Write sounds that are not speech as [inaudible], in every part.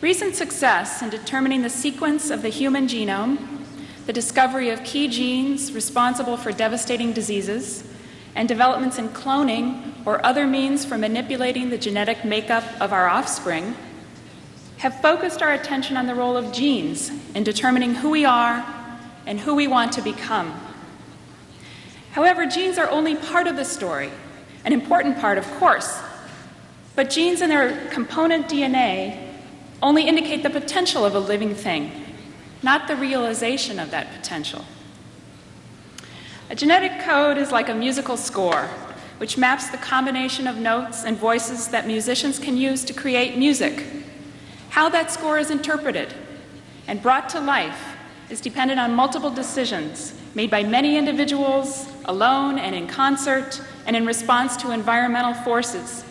Recent success in determining the sequence of the human genome, the discovery of key genes responsible for devastating diseases, and developments in cloning or other means for manipulating the genetic makeup of our offspring have focused our attention on the role of genes in determining who we are and who we want to become. However, genes are only part of the story, an important part, of course, but genes and their component DNA only indicate the potential of a living thing, not the realization of that potential. A genetic code is like a musical score, which maps the combination of notes and voices that musicians can use to create music. How that score is interpreted and brought to life is dependent on multiple decisions made by many individuals, alone and in concert, and in response to environmental forces,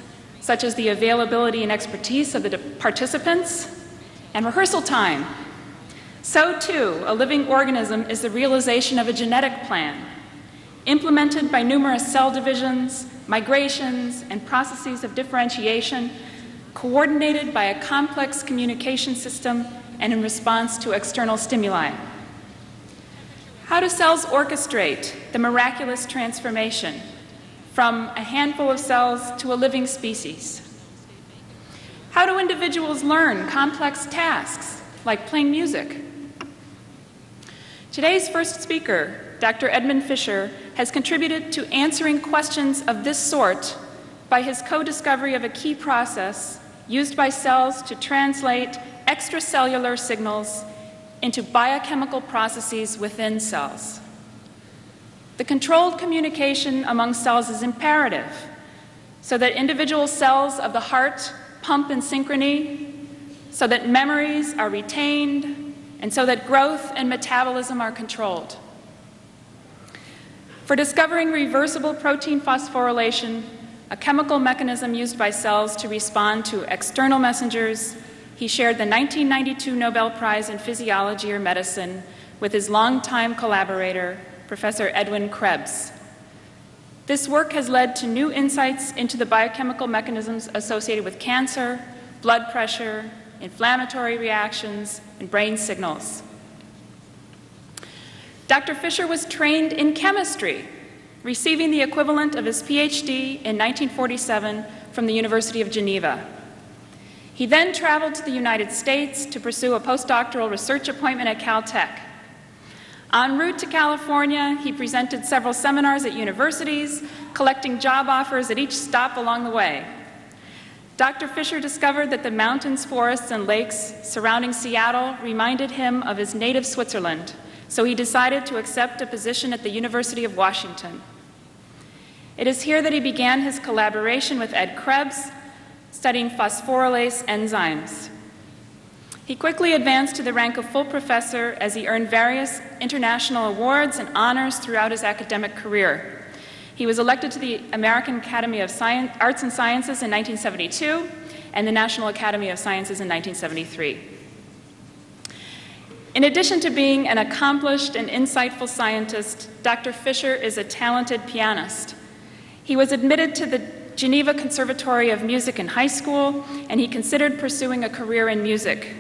such as the availability and expertise of the participants and rehearsal time. So, too, a living organism is the realization of a genetic plan implemented by numerous cell divisions, migrations, and processes of differentiation, coordinated by a complex communication system and in response to external stimuli. How do cells orchestrate the miraculous transformation from a handful of cells to a living species? How do individuals learn complex tasks like playing music? Today's first speaker, Dr. Edmond Fischer, has contributed to answering questions of this sort by his co-discovery of a key process used by cells to translate extracellular signals into biochemical processes within cells. The controlled communication among cells is imperative so that individual cells of the heart pump in synchrony, so that memories are retained, and so that growth and metabolism are controlled. For discovering reversible protein phosphorylation, a chemical mechanism used by cells to respond to external messengers, he shared the 1992 Nobel Prize in Physiology or Medicine with his longtime collaborator, Professor Edwin Krebs. This work has led to new insights into the biochemical mechanisms associated with cancer, blood pressure, inflammatory reactions, and brain signals. Dr. Fischer was trained in chemistry, receiving the equivalent of his PhD in 1947 from the University of Geneva. He then traveled to the United States to pursue a postdoctoral research appointment at Caltech. En route to California, he presented several seminars at universities, collecting job offers at each stop along the way. Dr. Fischer discovered that the mountains, forests, and lakes surrounding Seattle reminded him of his native Switzerland so he decided to accept a position at the University of Washington. It is here that he began his collaboration with Ed Krebs, studying phosphorylase enzymes. He quickly advanced to the rank of full professor as he earned various international awards and honors throughout his academic career. He was elected to the American Academy of Science, Arts and Sciences in 1972 and the National Academy of Sciences in 1973. In addition to being an accomplished and insightful scientist, Dr. Fischer is a talented pianist. He was admitted to the Geneva Conservatory of Music in high school, and he considered pursuing a career in music.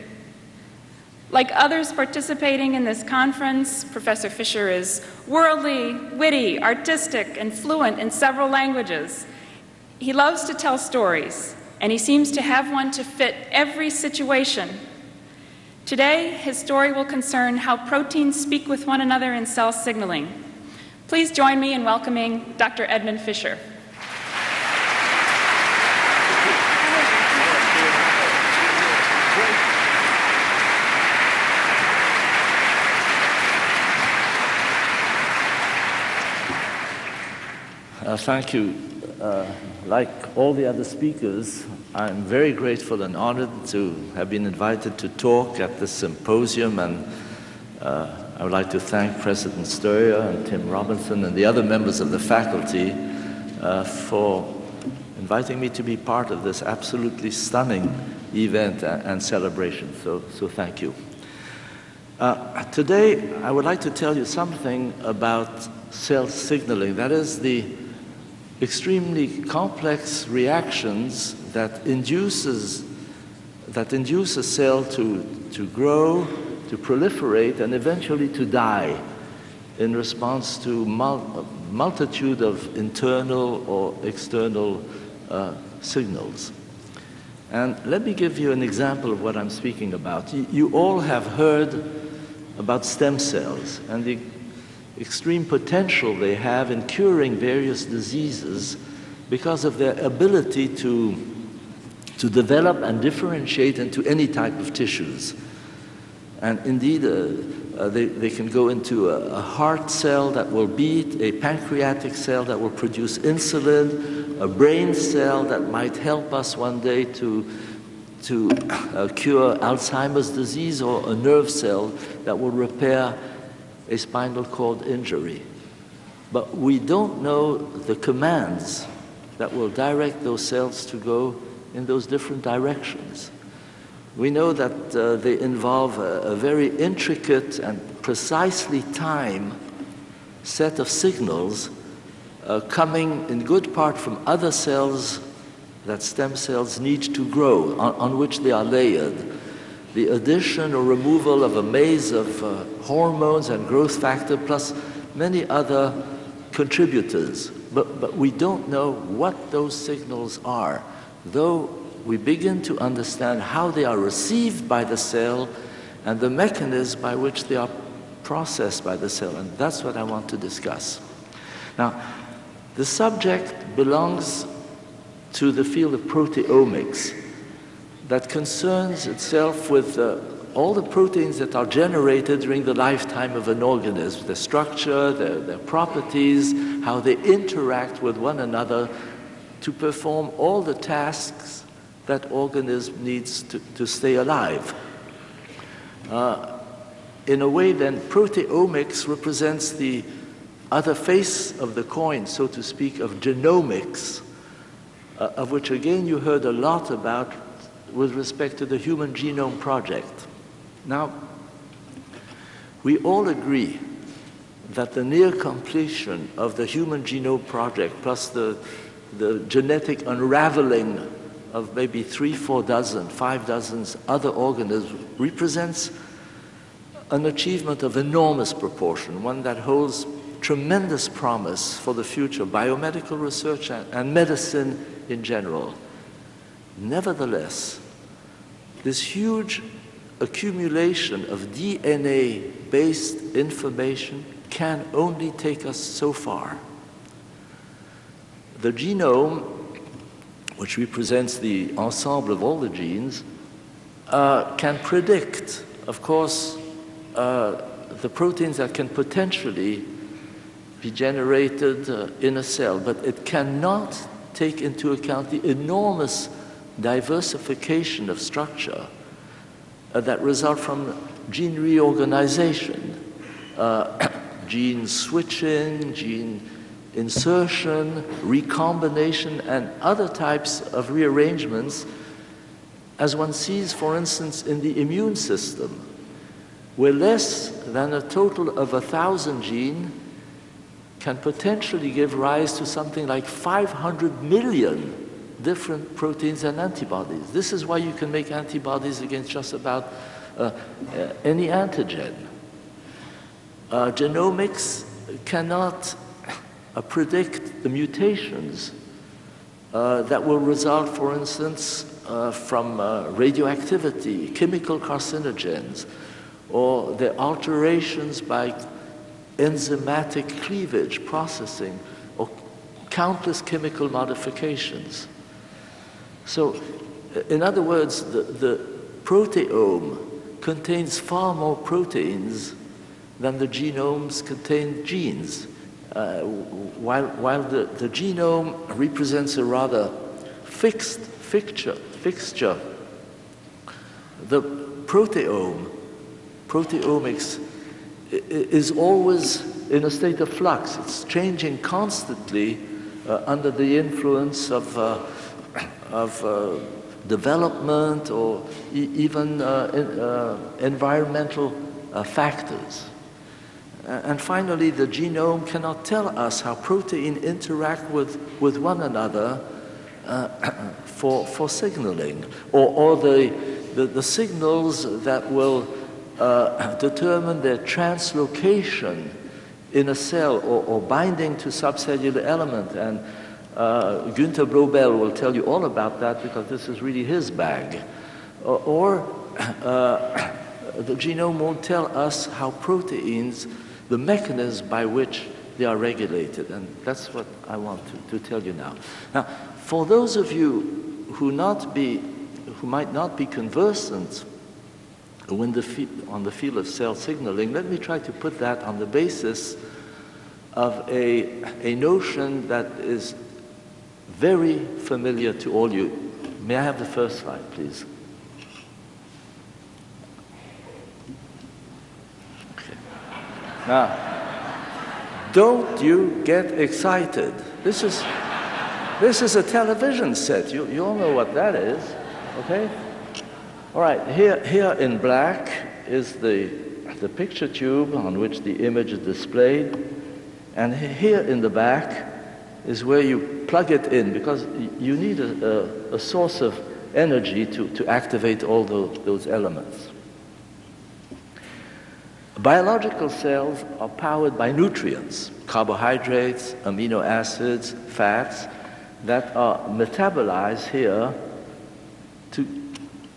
Like others participating in this conference, Professor Fischer is worldly, witty, artistic, and fluent in several languages. He loves to tell stories, and he seems to have one to fit every situation Today, his story will concern how proteins speak with one another in cell signaling. Please join me in welcoming Dr. Edmond Fischer. Thank you. Uh, like all the other speakers, I'm very grateful and honored to have been invited to talk at this symposium, and uh, I would like to thank President Stoyer and Tim Robinson and the other members of the faculty uh, for inviting me to be part of this absolutely stunning event and celebration. So, so thank you. Uh, today, I would like to tell you something about cell signaling. That is the extremely complex reactions that induces that induce a cell to, to grow, to proliferate, and eventually to die in response to mul- multitude of internal or external uh, signals. And let me give you an example of what I'm speaking about. You, you all have heard about stem cells and the extreme potential they have in curing various diseases because of their ability to, to develop and differentiate into any type of tissues. And indeed, uh, uh, they, they can go into a, a, heart cell that will beat, a pancreatic cell that will produce insulin, a brain cell that might help us one day to, to uh, cure Alzheimer's disease, or a nerve cell that will repair a spinal cord injury. But we don't know the commands that will direct those cells to go in those different directions. We know that uh, they involve a, a, very intricate and precisely timed set of signals uh, coming in good part from other cells that stem cells need to grow, on, on which they are layered the addition or removal of a maze of uh, hormones and growth factor, plus many other contributors. But, but we don't know what those signals are, though we begin to understand how they are received by the cell and the mechanism by which they are processed by the cell. And that's what I want to discuss. Now, the subject belongs to the field of proteomics that concerns itself with uh, all the proteins that are generated during the lifetime of an organism, their structure, their, their properties, how they interact with one another to perform all the tasks that organism needs to, to stay alive. Uh, in a way, then, proteomics represents the other face of the coin, so to speak, of genomics, uh, of which again you heard a lot about with respect to the Human Genome Project. Now, we all agree that the near completion of the Human Genome Project, plus the, the genetic unraveling of maybe three, four dozen, five dozens other organisms, represents an achievement of enormous proportion, one that holds tremendous promise for the future, biomedical research and, and medicine in general. Nevertheless, this huge accumulation of DNA based information can only take us so far. The genome, which represents the ensemble of all the genes, uh, can predict, of course, uh, the proteins that can potentially be generated uh, in a cell, but it cannot take into account the enormous diversification of structure uh, that result from gene reorganization, uh, [coughs] gene switching, gene insertion, recombination, and other types of rearrangements, as one sees, for instance, in the immune system, where less than a total of a thousand genes can potentially give rise to something like 500 million different proteins and antibodies. This is why you can make antibodies against just about uh, uh, any antigen. Uh, genomics cannot [laughs] uh, predict the mutations uh, that will result, for instance, uh, from radioactivity, chemical carcinogens, or the alterations by enzymatic cleavage processing, or countless chemical modifications. So, in other words, the, the proteome contains far more proteins than the genomes contain genes. Uh, while, while the, the genome represents a rather fixed fixture, fixture, the proteome, proteomics, is always in a state of flux. It's changing constantly uh, under the influence of uh, of uh, development or e even uh, in, uh, environmental uh, factors. And finally, the genome cannot tell us how protein interact with, with one another uh, [clears throat] for, for signaling, or, or the the, the signals that will determine their translocation in a cell or, or binding to subcellular element. And uh, Günter Blobel will tell you all about that because this is really his bag. Or, or uh, [coughs] the genome will tell us how proteins, the mechanism by which they are regulated. And that's what I want to, to tell you now. Now, for those of you who, not be, who might not be conversant the on the field of cell signaling, let me try to put that on the basis of a, a notion that is very familiar to all you. May I have the first slide, please? Okay. Now, don't you get excited. This is, this is a television set. You, you all know what that is, okay? All right, here, here in black is the, the picture tube on which the image is displayed. And here in the back is where you plug it in because you need a, a, a source of energy to, to activate all those, those elements. Biological cells are powered by nutrients, carbohydrates, amino acids, fats, that are metabolized here to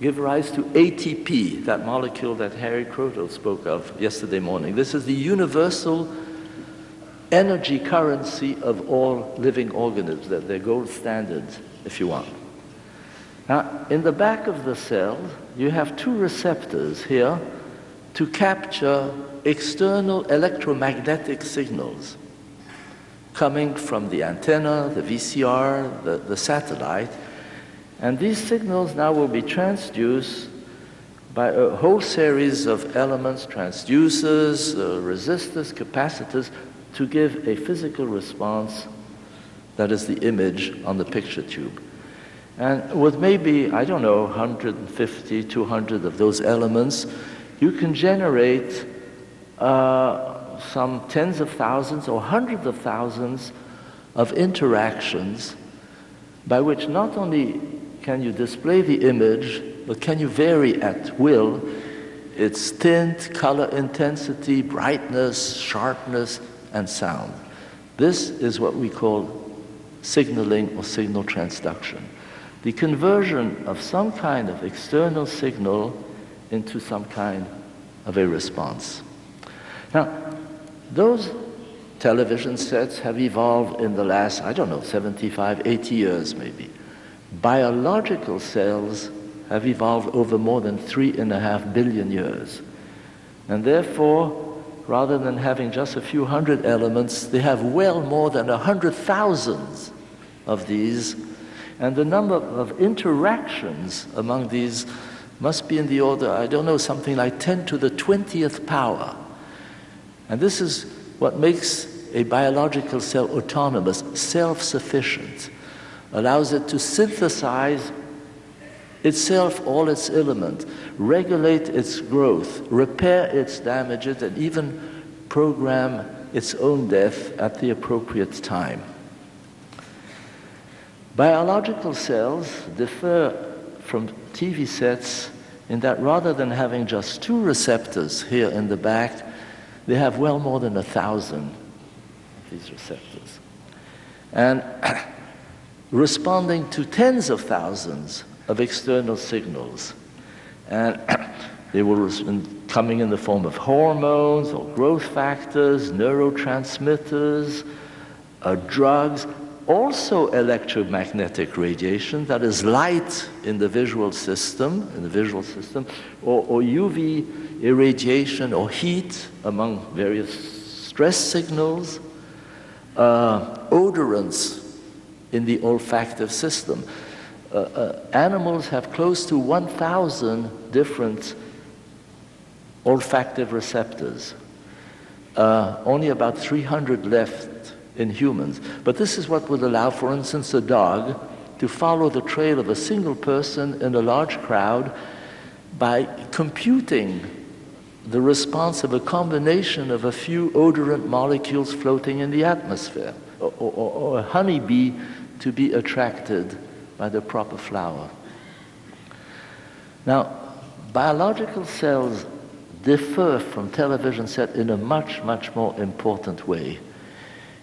give rise to ATP, that molecule that Harry Kroto spoke of yesterday morning. This is the universal energy currency of all living organisms, they're gold standards, if you want. Now, in the back of the cell, you have two receptors here to capture external electromagnetic signals coming from the antenna, the VCR, the, the satellite, and these signals now will be transduced by a whole series of elements, transducers, uh, resistors, capacitors, to give a physical response that is the image on the picture tube. And with maybe, I don't know, 150, 200 of those elements, you can generate uh, some tens of thousands or hundreds of thousands of interactions by which not only can you display the image, but can you vary at will its tint, color intensity, brightness, sharpness, and sound. This is what we call signaling or signal transduction. The conversion of some kind of external signal into some kind of a response. Now, those television sets have evolved in the last, I don't know, 75, 80 years maybe biological cells have evolved over more than three and a half billion years. And therefore, rather than having just a few hundred elements, they have well more than a hundred thousands of these. And the number of interactions among these must be in the order, I don't know, something like 10 to the 20th power. And this is what makes a biological cell autonomous, self sufficient allows it to synthesize itself all its elements, regulate its growth, repair its damages, and even program its own death at the appropriate time. Biological cells differ from TV sets in that rather than having just two receptors here in the back, they have well more than a thousand of these receptors. And [coughs] responding to tens of thousands of external signals. And [clears throat] they were coming in the form of hormones or growth factors, neurotransmitters, uh, drugs, also electromagnetic radiation, that is light in the visual system, in the visual system, or, or UV irradiation or heat among various stress signals, uh, odorants in the olfactive system. Uh, uh, animals have close to 1,000 different olfactive receptors. Uh, only about 300 left in humans. But this is what would allow, for instance, a dog to follow the trail of a single person in a large crowd by computing the response of a combination of a few odorant molecules floating in the atmosphere, or, or, or a honeybee to be attracted by the proper flower. Now, biological cells differ from television set in a much, much more important way.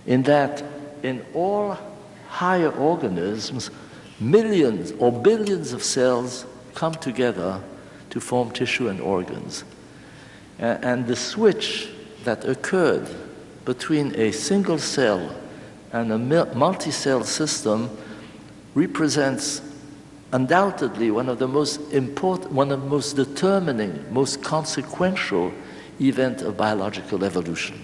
In that, in all higher organisms, millions or billions of cells come together to form tissue and organs. and the switch that occurred between a single cell and a multi cell system represents undoubtedly one of the most important, one of the most determining, most consequential event of biological evolution.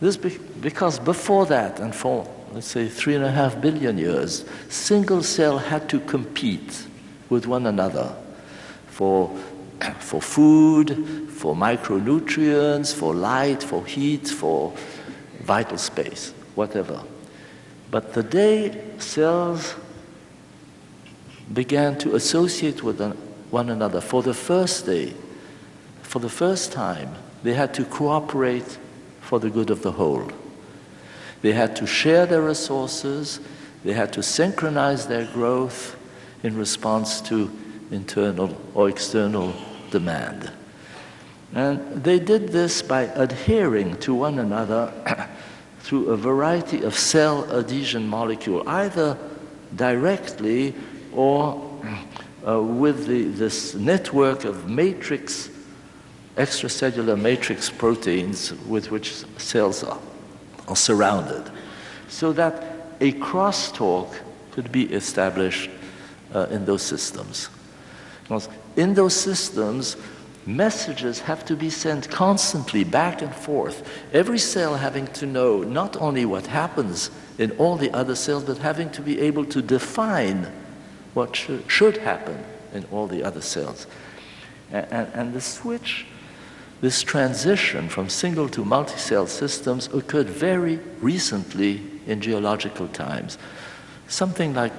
This be because before that, and for let's say three and a half billion years, single cell had to compete with one another for, [clears throat] for food, for micronutrients, for light, for heat, for vital space, whatever. But the day cells began to associate with one another for the first day, for the first time, they had to cooperate for the good of the whole. They had to share their resources, they had to synchronize their growth in response to internal or external demand. And they did this by adhering to one another through a variety of cell adhesion molecule, either directly or uh, with the, this network of matrix, extracellular matrix proteins with which cells are, are surrounded, so that a crosstalk could be established uh, in those systems. Because in those systems, messages have to be sent constantly back and forth. Every cell having to know not only what happens in all the other cells, but having to be able to define what should, happen in all the other cells. And, and, and the switch, this transition from single to multi-cell systems occurred very recently in geological times, something like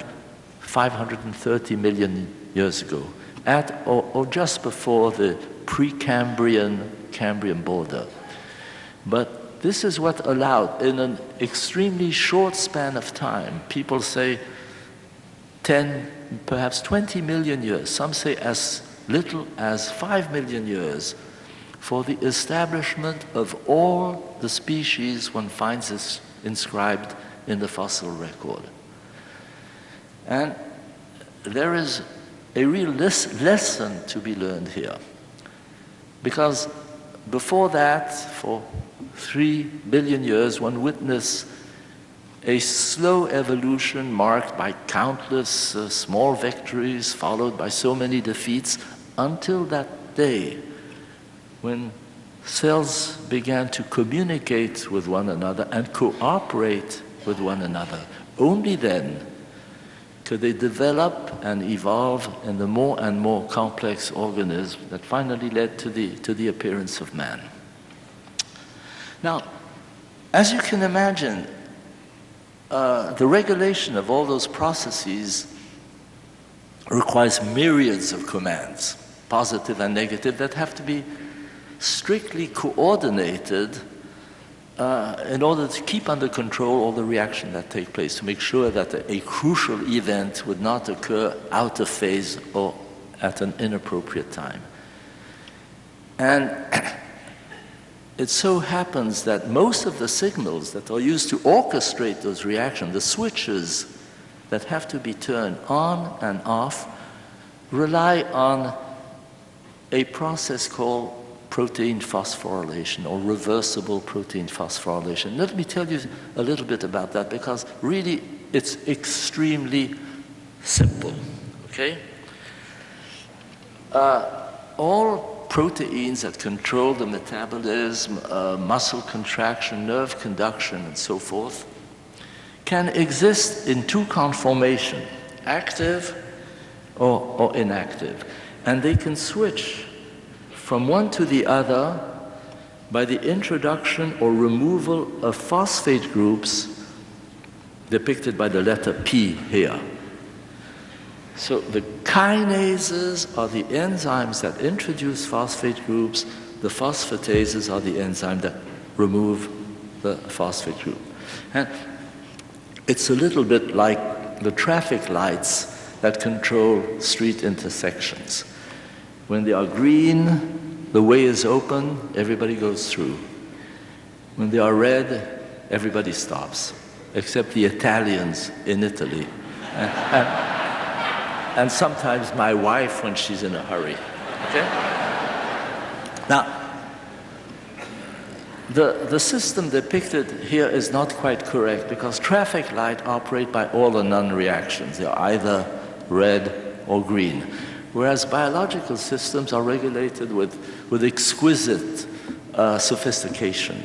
530 million years ago, at or, or just before the Precambrian Cambrian border. But this is what allowed, in an extremely short span of time, people say 10, perhaps 20 million years, some say as little as 5 million years, for the establishment of all the species one finds this inscribed in the fossil record. And there is a real les lesson to be learned here. Because before that, for three billion years, one witnessed a slow evolution marked by countless uh, small victories followed by so many defeats until that day when cells began to communicate with one another and cooperate with one another. Only then could they develop and evolve in the more and more complex organism that finally led to the, to the appearance of man. Now, as you can imagine, uh, the regulation of all those processes requires myriads of commands, positive and negative, that have to be strictly coordinated uh, in order to keep under control all the reaction that take place, to make sure that a, a crucial event would not occur out of phase or at an inappropriate time. And [clears throat] it so happens that most of the signals that are used to orchestrate those reactions, the switches that have to be turned on and off, rely on a process called protein phosphorylation or reversible protein phosphorylation. Let me tell you a little bit about that because really it's extremely simple. Okay? Uh, all proteins that control the metabolism, uh, muscle contraction, nerve conduction, and so forth, can exist in two conformations, active or, or inactive. And they can switch from one to the other by the introduction or removal of phosphate groups depicted by the letter P here. So the kinases are the enzymes that introduce phosphate groups, the phosphatases are the enzymes that remove the phosphate group. And it's a little bit like the traffic lights that control street intersections. When they are green, the way is open, everybody goes through. When they are red, everybody stops, except the Italians in Italy. and, and, and sometimes my wife when she's in a hurry. Okay? Now, the, the system depicted here is not quite correct because traffic light operate by all or none reactions. They're either red or green. Whereas biological systems are regulated with, with exquisite uh, sophistication.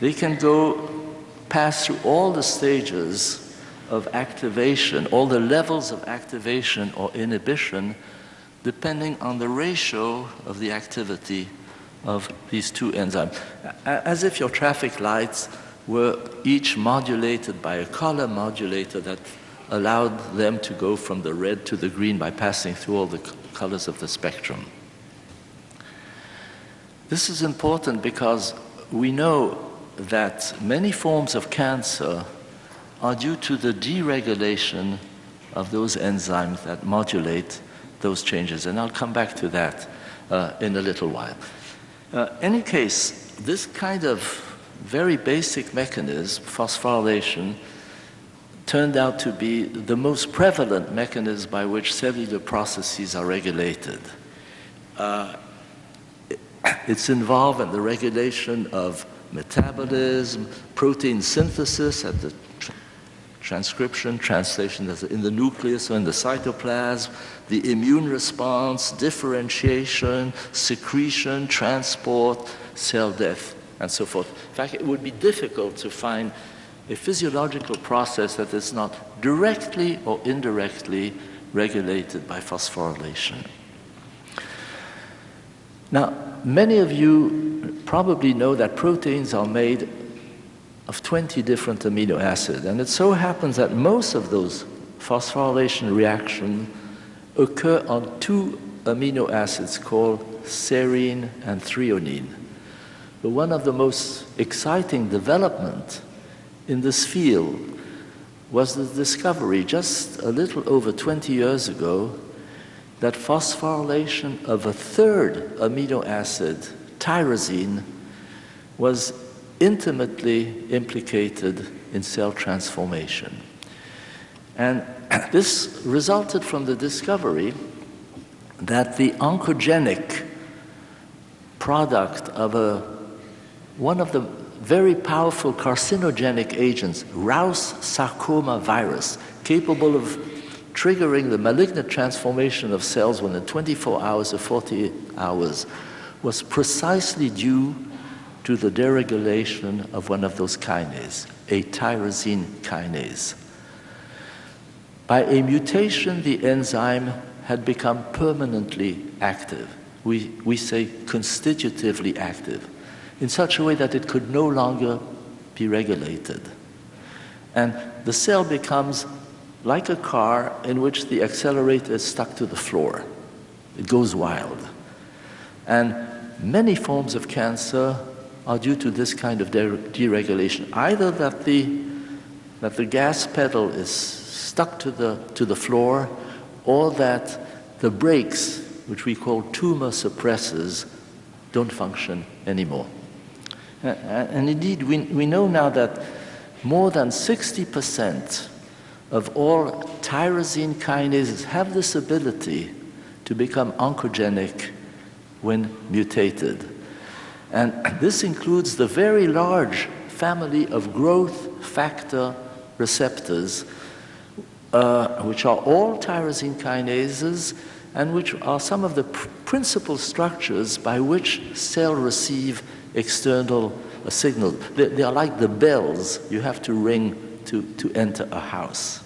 They can go pass through all the stages of activation, all the levels of activation or inhibition, depending on the ratio of the activity of these two enzymes. As if your traffic lights were each modulated by a color modulator that allowed them to go from the red to the green by passing through all the colors of the spectrum. This is important because we know that many forms of cancer are due to the deregulation of those enzymes that modulate those changes. And I'll come back to that uh, in a little while. Uh, any case, this kind of very basic mechanism, phosphorylation, turned out to be the most prevalent mechanism by which cellular processes are regulated. Uh, it's involved in the regulation of metabolism, protein synthesis at the transcription, translation in the nucleus or in the cytoplasm, the immune response, differentiation, secretion, transport, cell death, and so forth. In fact, it would be difficult to find a physiological process that is not directly or indirectly regulated by phosphorylation. Now, many of you probably know that proteins are made of 20 different amino acids. And it so happens that most of those phosphorylation reactions occur on two amino acids called serine and threonine. But one of the most exciting development in this field was the discovery just a little over 20 years ago that phosphorylation of a third amino acid, tyrosine, was intimately implicated in cell transformation. And [clears throat] this resulted from the discovery that the oncogenic product of a, one of the very powerful carcinogenic agents, Rous sarcoma virus, capable of triggering the malignant transformation of cells within 24 hours or 48 hours, was precisely due to the deregulation of one of those kinases, a tyrosine kinase. By a mutation, the enzyme had become permanently active. We, we say constitutively active, in such a way that it could no longer be regulated. And the cell becomes like a car in which the accelerator is stuck to the floor. It goes wild. And many forms of cancer are due to this kind of deregulation. Either that the, that the gas pedal is stuck to the, to the floor, or that the brakes, which we call tumor suppressors, don't function anymore. And indeed, we, we know now that more than 60% of all tyrosine kinases have this ability to become oncogenic when mutated. And [clears throat] this includes the very large family of growth factor receptors, uh, which are all tyrosine kinases and which are some of the pr principal structures by which cells receive external signals. They, they, are like the bells you have to ring to, to enter a house.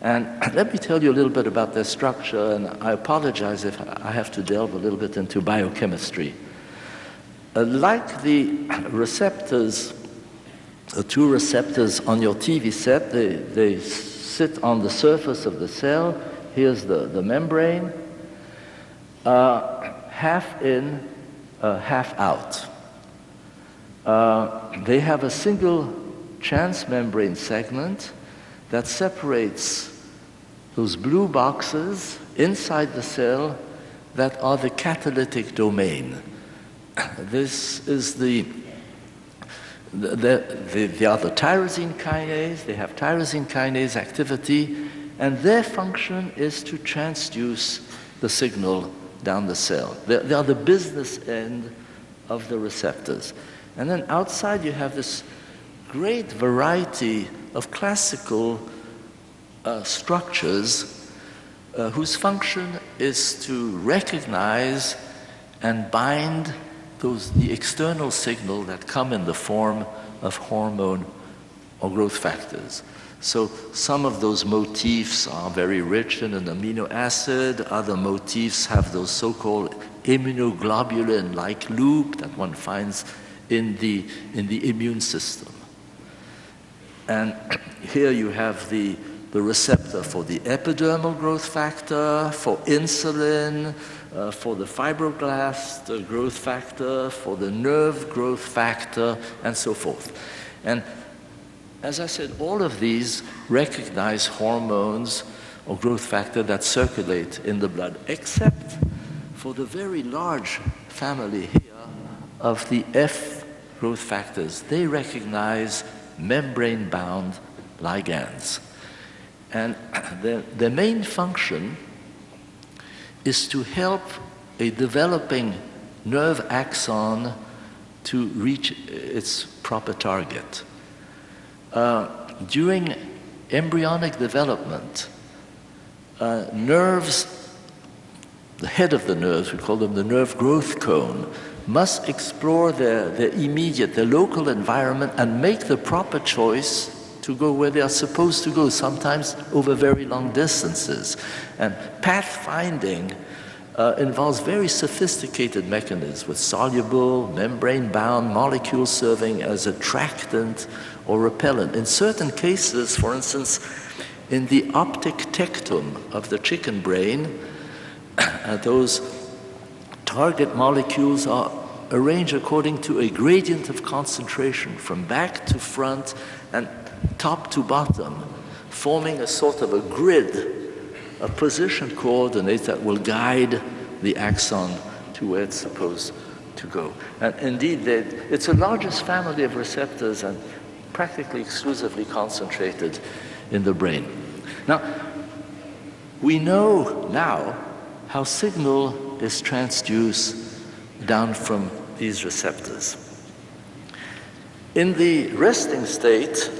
And [clears throat] let me tell you a little bit about their structure, and I apologize if I have to delve a little bit into biochemistry. Uh, like the [clears throat] receptors, the two receptors on your TV set, they, they sit on the surface of the cell. Here's the, the membrane, uh, half in, uh, half out. Uh, they have a single transmembrane segment that separates those blue boxes inside the cell that are the catalytic domain. [coughs] This is the the, the, the other tyrosine kinase, they have tyrosine kinase activity, and their function is to transduce the signal down the cell. They, they are the business end of the receptors. And then outside you have this great variety of classical uh, structures uh, whose function is to recognize and bind those, the external signal that come in the form of hormone or growth factors. So some of those motifs are very rich in an amino acid, other motifs have those so-called immunoglobulin-like loop that one finds in the, in the immune system. And [clears throat] here you have the, the receptor for the epidermal growth factor, for insulin, uh, for the fibroblast uh, growth factor, for the nerve growth factor, and so forth. And as I said, all of these recognize hormones or growth factor that circulate in the blood, except for the very large family here of the Eph growth factors. They recognize membrane-bound ligands. And [clears throat] their, their main function is to help a developing nerve axon to reach its proper target. Uh, during embryonic development, uh, nerves, the head of the nerves, we call them the nerve growth cone, must explore their, their immediate, their local environment and make the proper choice to go where they are supposed to go, sometimes over very long distances. And pathfinding uh, involves very sophisticated mechanisms with soluble, membrane-bound molecules serving as attractant or repellent. In certain cases, for instance, in the optic tectum of the chicken brain, [coughs] those target molecules are arranged according to a gradient of concentration from back to front and top to bottom, forming a sort of a grid, a position coordinate that will guide the axon to where it's supposed to go. And indeed, it's the largest family of receptors and practically exclusively concentrated in the brain. Now, we know now how signal is transduced down from these receptors. In the resting state,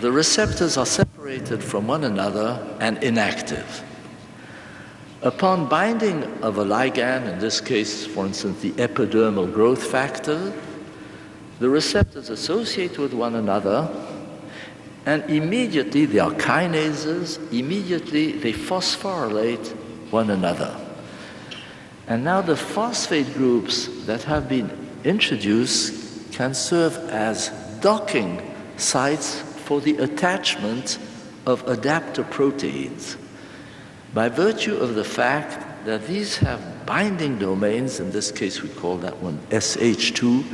the receptors are separated from one another and inactive. Upon binding of a ligand, in this case, for instance, the epidermal growth factor, the receptors associate with one another and immediately they are kinases, immediately they phosphorylate one another. And now the phosphate groups that have been introduced can serve as docking sites for the attachment of adapter proteins. By virtue of the fact that these have binding domains, in this case we call that one SH2,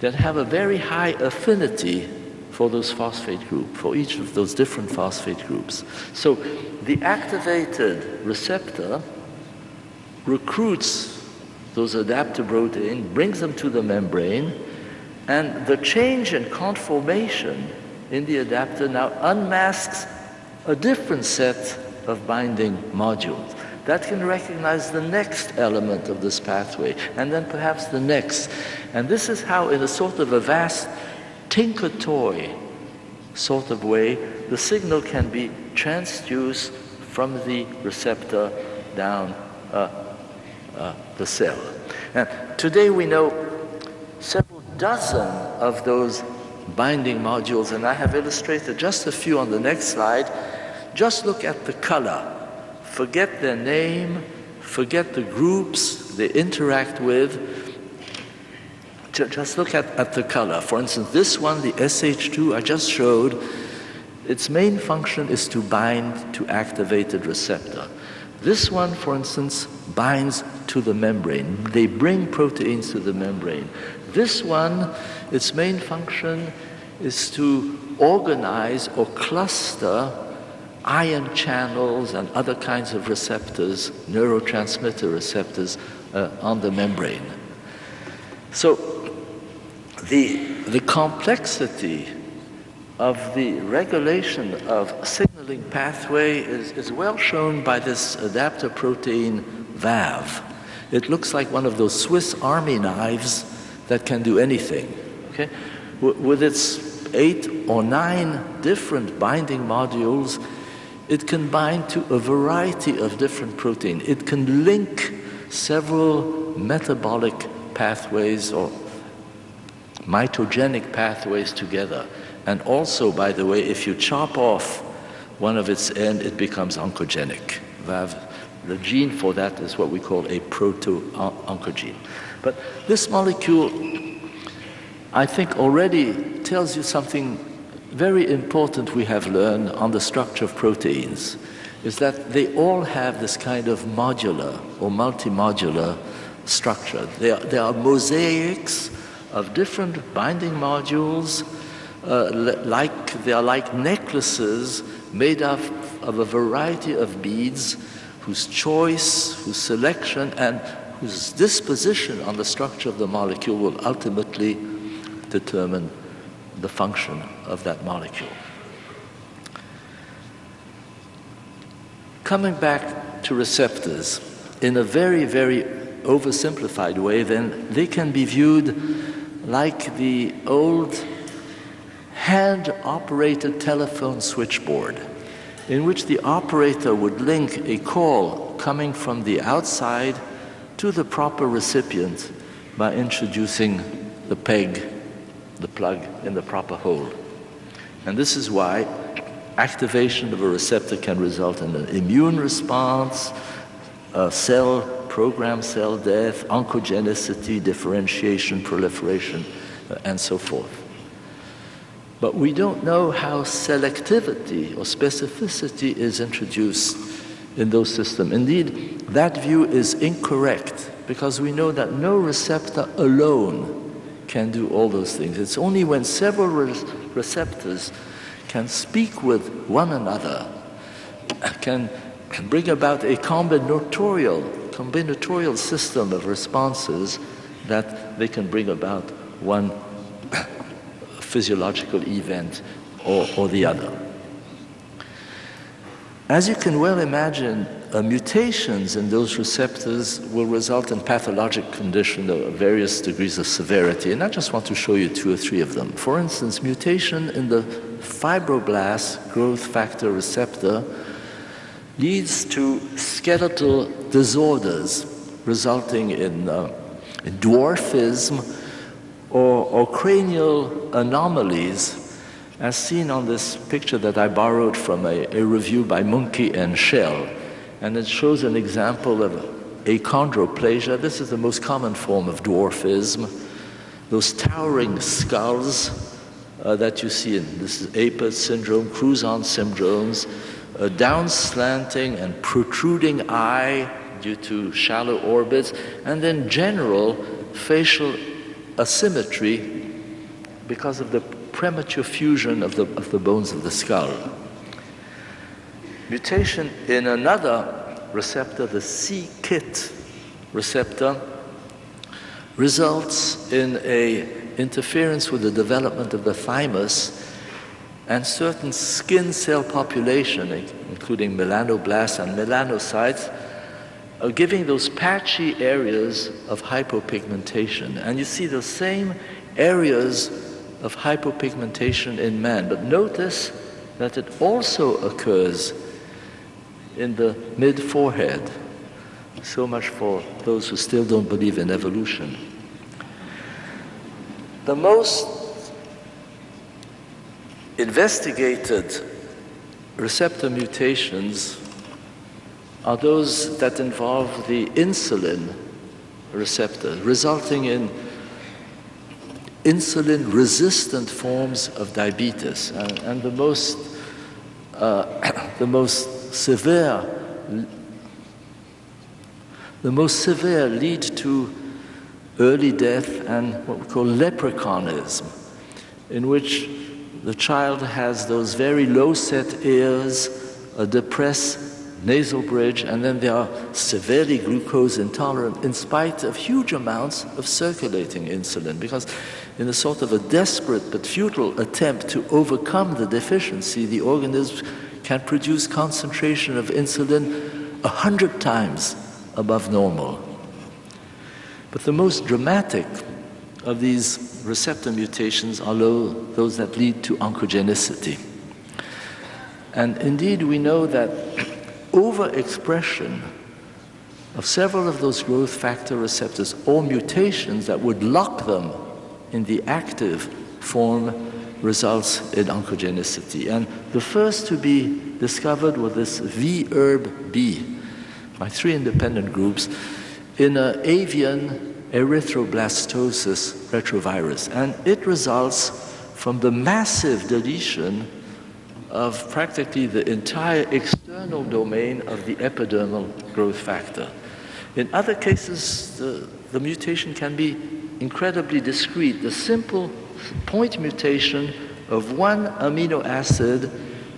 that have a very high affinity for those phosphate group, for each of those different phosphate groups. So the activated receptor recruits those adapter proteins, brings them to the membrane, and the change in conformation in the adapter now unmasks a different set of binding modules that can recognize the next element of this pathway and then perhaps the next. And this is how, in a sort of a vast tinker toy sort of way, the signal can be transduced from the receptor down uh, uh, the cell. And today we know several dozen of those binding modules, and I have illustrated just a few on the next slide. Just look at the color. Forget their name, forget the groups they interact with. Just look at, at the color. For instance, this one, the SH2 I just showed, its main function is to bind to activated receptor. This one, for instance, binds to the membrane. They bring proteins to the membrane. This one its main function is to organize or cluster ion channels and other kinds of receptors, neurotransmitter receptors uh, on the membrane. So the, the complexity of the regulation of signaling pathway is, is well shown by this adapter protein VAV. It looks like one of those Swiss army knives that can do anything. Okay? with its eight or nine different binding modules, it can bind to a variety of different protein. It can link several metabolic pathways or mitogenic pathways together. And also, by the way, if you chop off one of its end, it becomes oncogenic. The gene for that is what we call a proto-oncogene. But this molecule, I think, already tells you something very important we have learned on the structure of proteins, is that they all have this kind of modular or multimodular structure. They are, they are mosaics of different binding modules, uh, like they are like necklaces made of, of a variety of beads whose choice, whose selection, and whose disposition on the structure of the molecule will ultimately determine the function of that molecule. Coming back to receptors, in a very, very oversimplified way, then they can be viewed like the old hand-operated telephone switchboard in which the operator would link a call coming from the outside to the proper recipient by introducing the peg, the plug in the proper hole. And this is why activation of a receptor can result in an immune response, a cell programmed cell death, oncogenicity, differentiation, proliferation, uh, and so forth. But we don't know how selectivity or specificity is introduced in those systems. Indeed, that view is incorrect because we know that no receptor alone can do all those things. It's only when several re receptors can speak with one another, can, can bring about a combinatorial combinatorial system of responses that they can bring about one [coughs] physiological event or, or the other. As you can well imagine, uh, mutations in those receptors will result in pathologic conditions of various degrees of severity. And I just want to show you two or three of them. For instance, mutation in the fibroblast growth factor receptor leads to skeletal disorders resulting in, uh, dwarfism or, or, cranial anomalies, as seen on this picture that I borrowed from a, a review by Muenke and Schell. And it shows an example of achondroplasia. This is the most common form of dwarfism. Those towering skulls uh, that you see in this is Apert syndrome, Crouzon syndromes, a down slanting and protruding eye due to shallow orbits, and then general facial asymmetry because of the premature fusion of the, of the bones of the skull. Mutation in another receptor, the c-KIT receptor, results in a interference with the development of the thymus and certain skin cell population, including melanoblasts and melanocytes, giving those patchy areas of hypopigmentation. And you see the same areas of hypopigmentation in men. But notice that it also occurs in the mid forehead. So much for those who still don't believe in evolution. The most investigated receptor mutations are those that involve the insulin receptor, resulting in insulin resistant forms of diabetes. And, and the, most, uh, [coughs] the most severe the most severe lead to early death and what we call leprechaunism, in which the child has those very low set ears, a depressed nasal bridge, and then they are severely glucose intolerant in spite of huge amounts of circulating insulin. Because, in a sort of a desperate but futile attempt to overcome the deficiency, the organism can produce concentration of insulin a hundred times above normal. But the most dramatic of these receptor mutations are those that lead to oncogenicity. And indeed, we know that overexpression of several of those growth factor receptors or mutations that would lock them in the active form results in oncogenicity. And the first to be discovered was this v-erbB by three independent groups in an avian erythroblastosis retrovirus. And it results from the massive deletion of practically the entire external domain of the epidermal growth factor. In other cases, the, the mutation can be incredibly discrete. The simple point mutation of one amino acid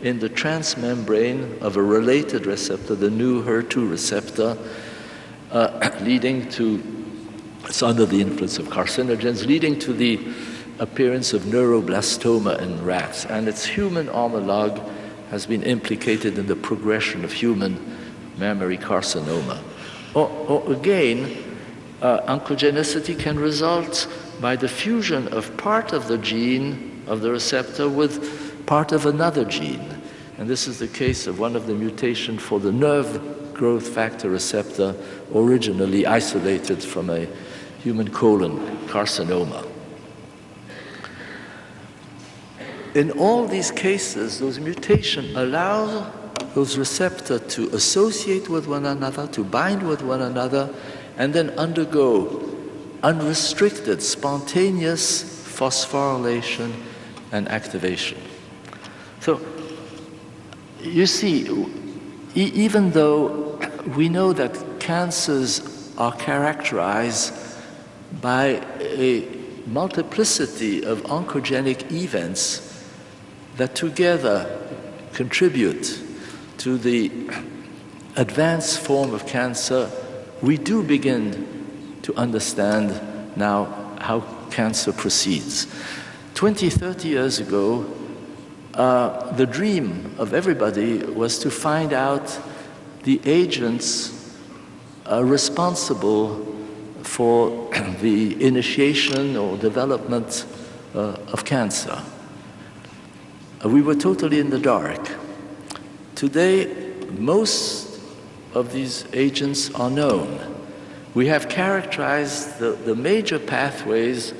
in the transmembrane of a related receptor, the neu HER2 receptor, uh, [coughs] leading to, it's under the influence of carcinogens, leading to the appearance of neuroblastoma in rats, and its human homologue has been implicated in the progression of human mammary carcinoma. Or, or again, uh, oncogenicity can result by the fusion of part of the gene of the receptor with part of another gene. And this is the case of one of the mutations for the nerve growth factor receptor, originally isolated from a human colon carcinoma. In all these cases, those mutations allow those receptors to associate with one another, to bind with one another, and then undergo unrestricted, spontaneous phosphorylation and activation. So, you see, e even though we know that cancers are characterized by a multiplicity of oncogenic events that together contribute to the advanced form of cancer, we do begin to understand now how cancer proceeds. 20, 30 years ago, uh, the dream of everybody was to find out the agents uh, responsible for [clears throat] the initiation or development uh, of cancer. Uh, we were totally in the dark. Today, most of these agents are known. We have characterized the, the major pathways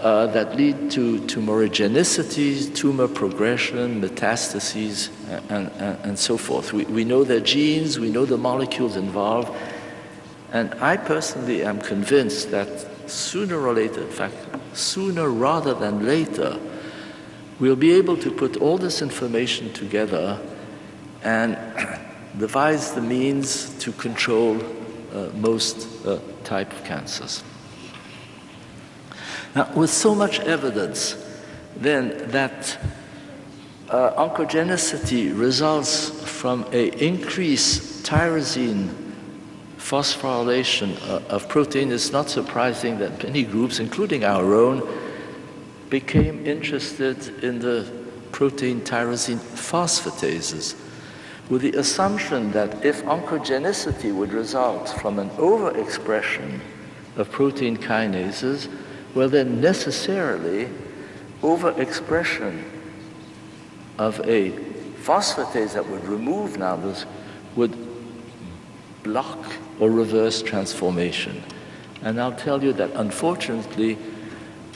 uh, that lead to tumorigenicity, tumor progression, metastases, and, and, and so forth. We, we know their genes, we know the molecules involved, and I personally am convinced that sooner or later, in fact, sooner rather than later, we'll be able to put all this information together and [clears throat] devise the means to control uh, most uh, type of cancers. Now, with so much evidence, then, that uh, oncogenicity results from an increased tyrosine phosphorylation uh, of protein, it's not surprising that many groups, including our own, became interested in the protein tyrosine phosphatases with the assumption that if oncogenicity would result from an overexpression of protein kinases, well then necessarily overexpression of a phosphatase that would remove now this would block or reverse transformation. And I'll tell you that unfortunately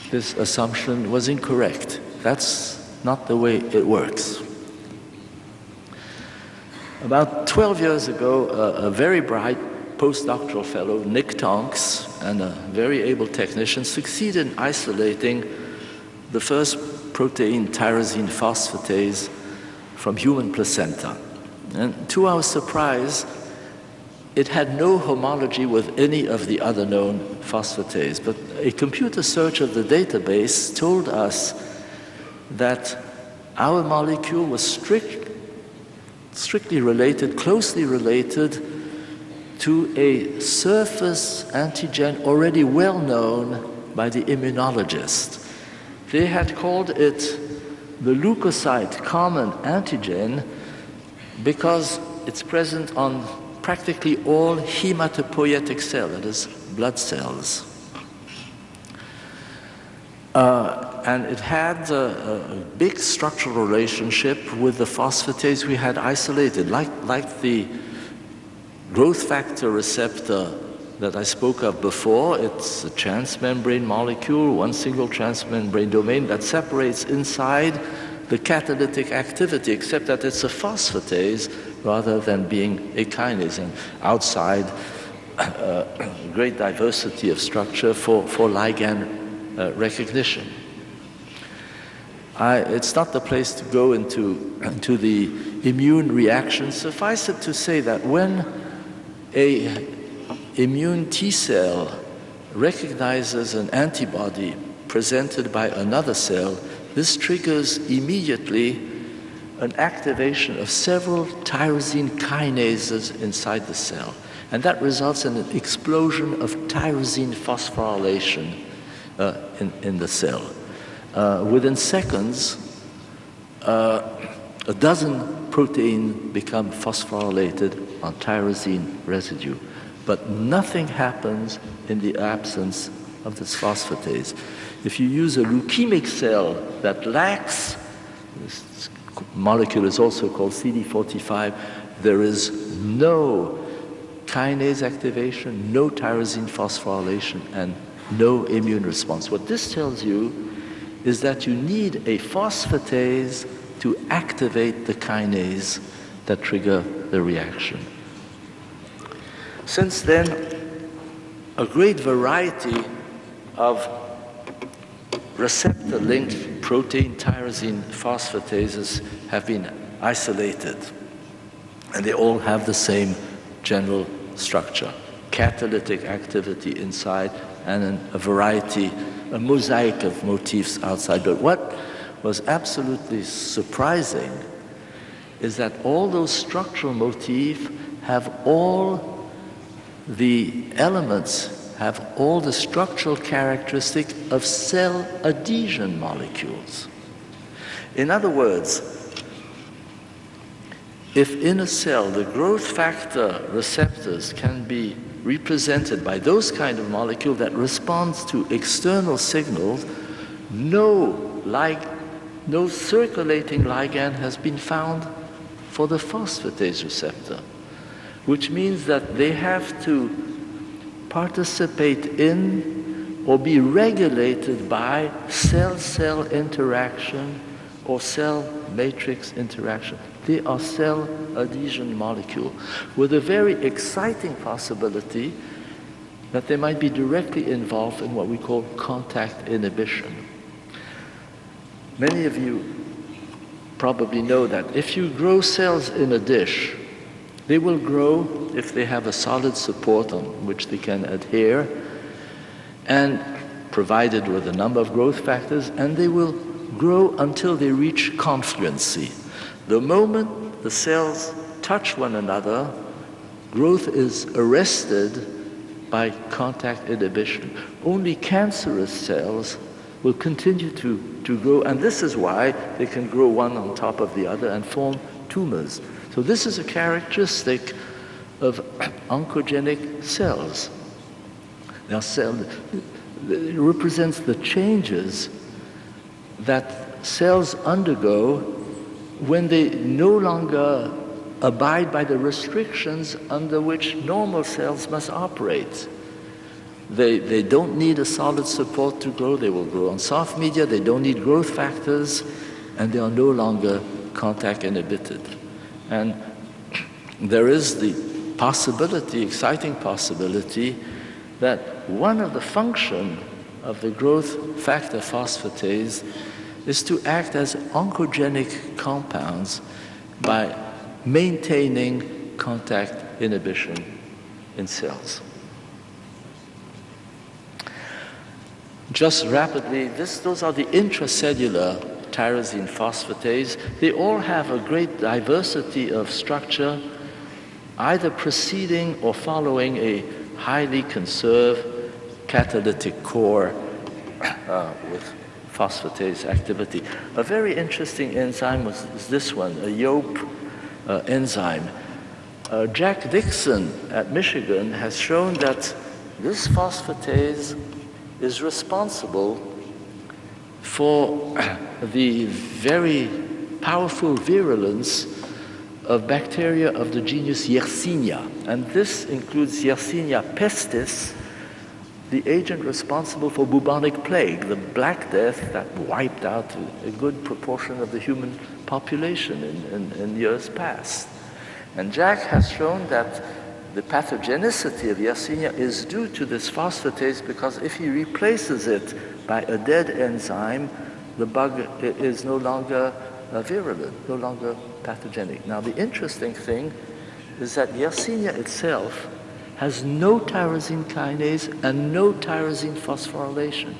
this assumption was incorrect. That's not the way it works. About 12 years ago, a, a very bright postdoctoral fellow, Nick Tonks, and a very able technician succeeded in isolating the first protein tyrosine phosphatase from human placenta. And to our surprise, it had no homology with any of the other known phosphatase, but a computer search of the database told us that our molecule was strict, strictly related, closely related to a surface antigen already well known by the immunologist. They had called it the leukocyte common antigen because it's present on practically all hematopoietic cells, that is, blood cells. Uh, and it had a, a, big structural relationship with the phosphatase we had isolated, like, like the growth factor receptor that I spoke of before. It's a transmembrane molecule, one single transmembrane domain that separates inside the catalytic activity, except that it's a phosphatase rather than being a kinase. And outside, uh, great diversity of structure for, for ligand uh, recognition. I, it's not the place to go into, [clears throat] into the immune reaction. Suffice it to say that when a immune T cell recognizes an antibody presented by another cell, this triggers immediately an activation of several tyrosine kinases inside the cell. And that results in an explosion of tyrosine phosphorylation uh, in, in the cell. Uh, within seconds, uh, a dozen protein become phosphorylated on tyrosine residue. But nothing happens in the absence of this phosphatase. If you use a leukemic cell that lacks, this molecule is also called CD45, there is no kinase activation, no tyrosine phosphorylation, and no immune response. What this tells you is that you need a phosphatase to activate the kinase that trigger the reaction. Since then, a great variety of receptor-linked protein tyrosine phosphatases have been isolated. And they all have the same general structure, catalytic activity inside and a variety, a mosaic of motifs outside. But what was absolutely surprising is that all those structural motifs have all the elements have all the structural characteristic of cell adhesion molecules. In other words, if in a cell the growth factor receptors can be represented by those kind of molecule that responds to external signals, no, like, no circulating ligand has been found for the phosphatase receptor, which means that they have to participate in or be regulated by cell-cell interaction or cell matrix interaction. They are cell adhesion molecule with a very exciting possibility that they might be directly involved in what we call contact inhibition. Many of you probably know that if you grow cells in a dish, they will grow if they have a solid support on which they can adhere and provided with a number of growth factors, and they will grow until they reach confluency. The moment the cells touch one another, growth is arrested by contact inhibition. Only cancerous cells will continue to, to grow, and this is why they can grow one on top of the other and form tumors. So this is a characteristic of oncogenic cells. Now, cell represents the changes that cells undergo when they no longer abide by the restrictions under which normal cells must operate. They, they don't need a solid support to grow. They will grow on soft media. They don't need growth factors, and they are no longer contact inhibited. And there is the possibility, exciting possibility, that one of the function of the growth factor phosphatase is to act as oncogenic compounds by maintaining contact inhibition in cells. Just rapidly, this, those are the intracellular tyrosine phosphatase, they all have a great diversity of structure, either preceding or following a highly conserved catalytic core uh, with phosphatase activity. A very interesting enzyme was, this one, a Yop uh, enzyme. Uh, Jack Dixon at Michigan has shown that this phosphatase is responsible for the very powerful virulence of bacteria of the genus Yersinia. And this includes Yersinia pestis, the agent responsible for bubonic plague, the Black Death that wiped out a good proportion of the human population in, in, in years past. And Jack has shown that the pathogenicity of Yersinia is due to this phosphatase because if he replaces it by a dead enzyme, the bug is no longer uh, virulent, no longer pathogenic. Now, the interesting thing is that Yersinia itself has no tyrosine kinase and no tyrosine phosphorylation.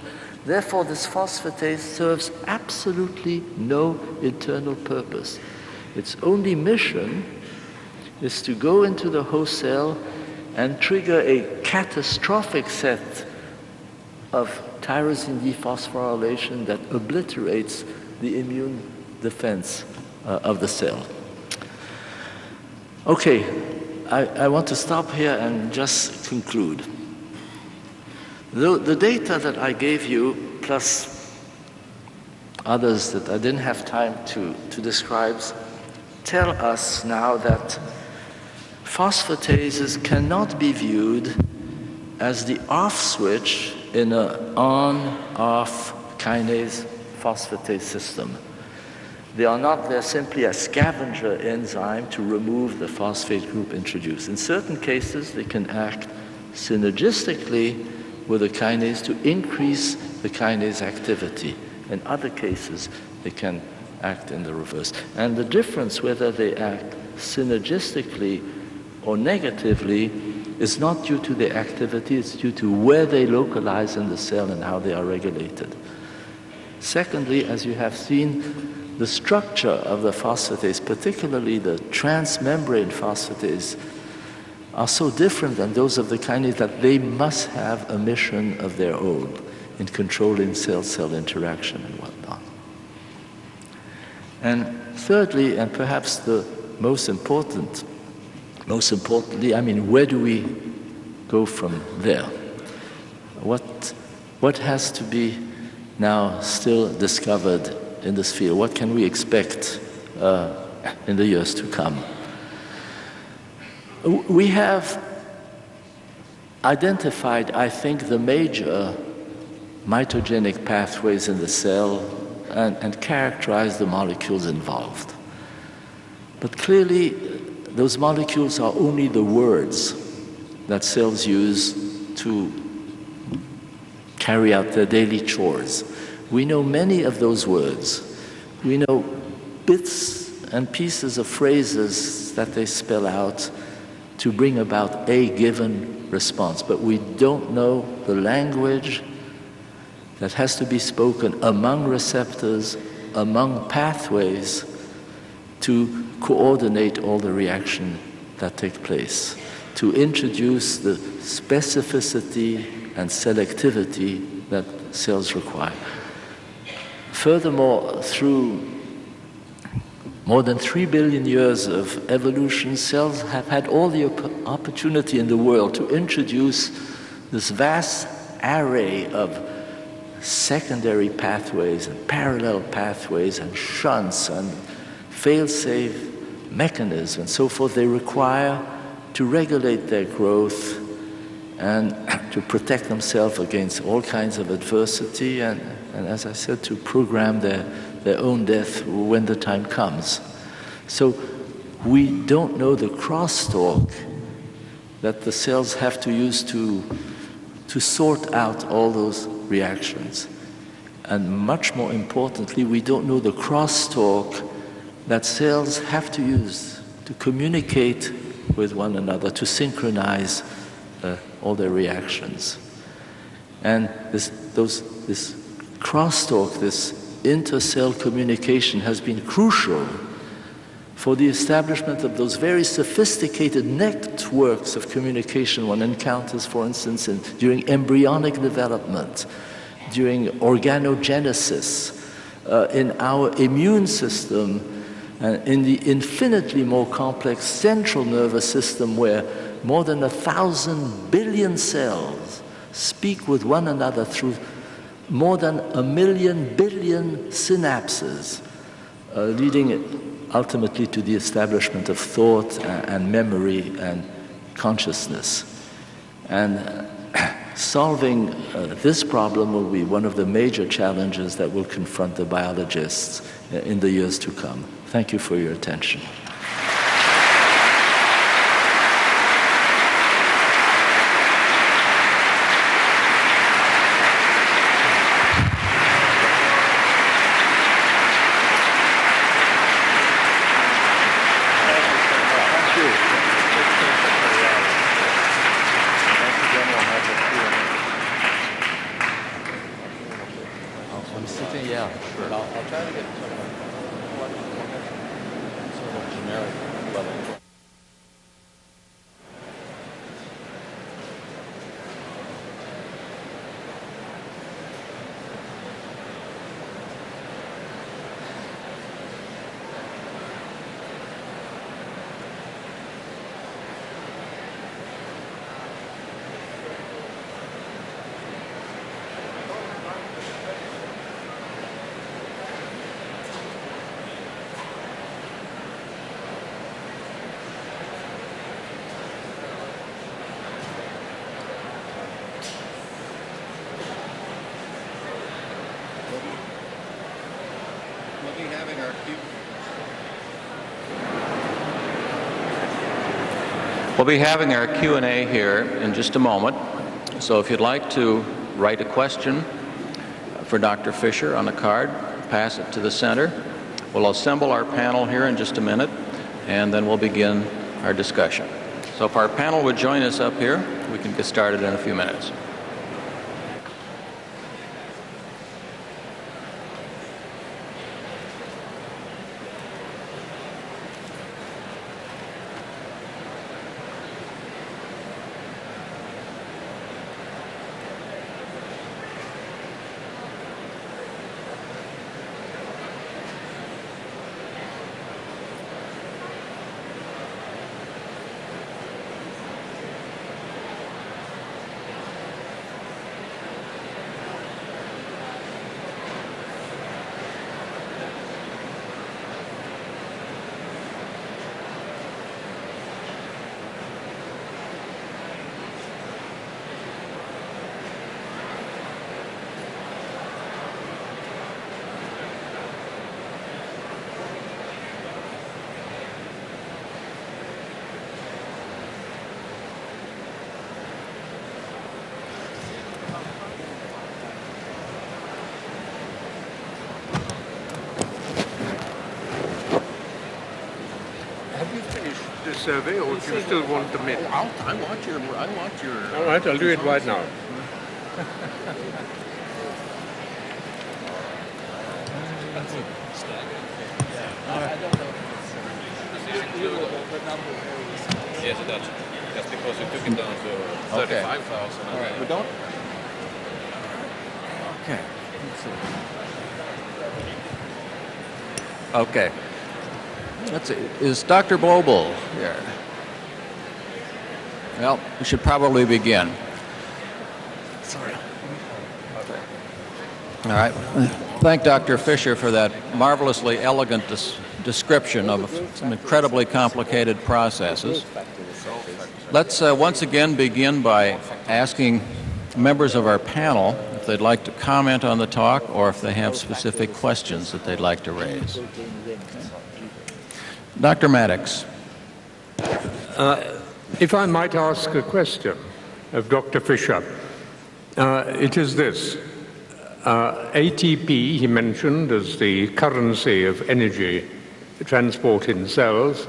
Therefore, this phosphatase serves absolutely no internal purpose. Its only mission is to go into the host cell and trigger a catastrophic set of tyrosine dephosphorylation that obliterates the immune defense uh, of the cell. Okay, I, I, want to stop here and just conclude. The, the data that I gave you, plus others that I didn't have time to, to describe, tell us now that phosphatases cannot be viewed as the off switch in an on-off kinase phosphatase system. They are not they're simply a scavenger enzyme to remove the phosphate group introduced. In certain cases, they can act synergistically with a kinase to increase the kinase activity. In other cases, they can act in the reverse. And the difference whether they act synergistically or negatively is not due to their activity, it's due to where they localize in the cell and how they are regulated. Secondly, as you have seen, the structure of the phosphatase, particularly the transmembrane phosphatase, are so different than those of the kinase that they must have a mission of their own in controlling cell-cell interaction and whatnot. And thirdly, and perhaps the most important most importantly, I mean, where do we go from there? What, what has to be now still discovered in this field? What can we expect uh, in the years to come? We have identified, I think, the major mitogenic pathways in the cell and, and characterized the molecules involved. But clearly, those molecules are only the words that cells use to carry out their daily chores. We know many of those words. We know bits and pieces of phrases that they spell out to bring about a given response, but we don't know the language that has to be spoken among receptors, among pathways to coordinate all the reaction that take place, to introduce the specificity and selectivity that cells require. Furthermore, through more than three billion years of evolution, cells have had all the op opportunity in the world to introduce this vast array of secondary pathways and parallel pathways and shunts and fail-safe mechanisms and so forth. They require to regulate their growth and [clears throat] to protect themselves against all kinds of adversity and, and as I said, to program their, their own death when the time comes. So we don't know the crosstalk that the cells have to use to, to sort out all those reactions. And much more importantly, we don't know the crosstalk that cells have to use to communicate with one another, to synchronize uh, all their reactions. And this, those, this crosstalk, this intercell communication has been crucial for the establishment of those very sophisticated networks of communication one encounters, for instance, in, during embryonic development, during organogenesis, uh, in our immune system, and in the infinitely more complex central nervous system where more than a thousand billion cells speak with one another through more than a million billion synapses, uh, leading ultimately to the establishment of thought and, memory and consciousness. And [coughs] solving uh, this problem will be one of the major challenges that will confront the biologists uh, in the years to come. Thank you for your attention. Very good. We'll be having our Q&A here in just a moment. So if you'd like to write a question for Dr. Fischer on a card, pass it to the center. We'll assemble our panel here in just a minute, and then we'll begin our discussion. So if our panel would join us up here, we can get started in a few minutes. Survey, or do you still want the minutes? I want your, I want your. All right, I'll do it right now. Yes, it does. That's because you took it down to Okay. 35,000. All right, we don't. Okay. Okay. Is Dr. Blobel here? Well, we should probably begin. Sorry. All right. Thank Dr. Fischer for that marvelously elegant des- description of some incredibly complicated processes. Let's uh, once again begin by asking members of our panel if they'd like to comment on the talk or if they have specific questions that they'd like to raise. Dr. Maddox. If I might ask a question of Dr. Fischer, uh, it is this. Uh, ATP, he mentioned, as the currency of energy transport in cells.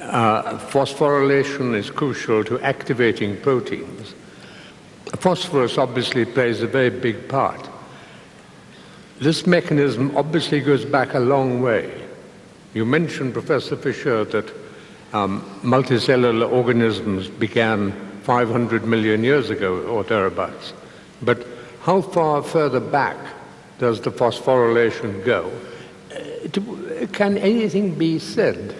Uh, phosphorylation is crucial to activating proteins. Phosphorus obviously plays a very big part. this mechanism obviously goes back a long way. You mentioned, Professor Fischer, that um, multicellular organisms began 500 million years ago or thereabouts. But how far further back does the phosphorylation go? Uh, can anything be said?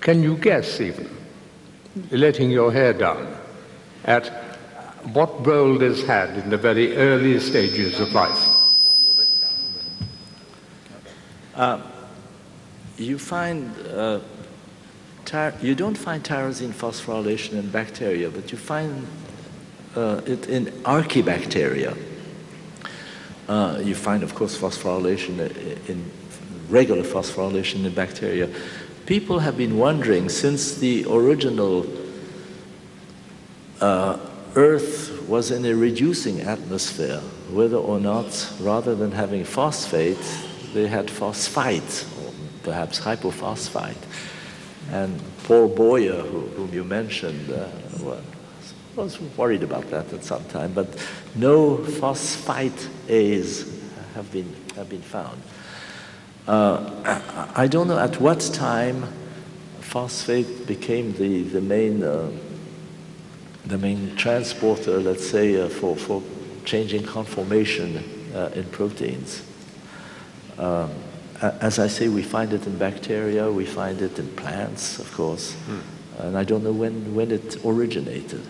Can you guess even, letting your hair down, at what role this had in the very early stages of life? Uh, you find uh, you don't find tyrosine phosphorylation in bacteria, but you find uh, it in archaebacteria. Uh, you find, of course, phosphorylation in regular phosphorylation in bacteria. People have been wondering since the original uh, Earth was in a reducing atmosphere, whether or not, rather than having phosphate, they had phosphite, perhaps hypophosphite. And Paul Boyer, who, whom you mentioned, uh, was worried about that at some time, but no phosphate A's have been, have been found. Uh, I don't know at what time phosphate became the, the main uh, the main transporter, let's say, uh, for, for changing conformation uh, in proteins. Um, as I say, we find it in bacteria, we find it in plants, of course, hmm. and I don't know when, when it originated.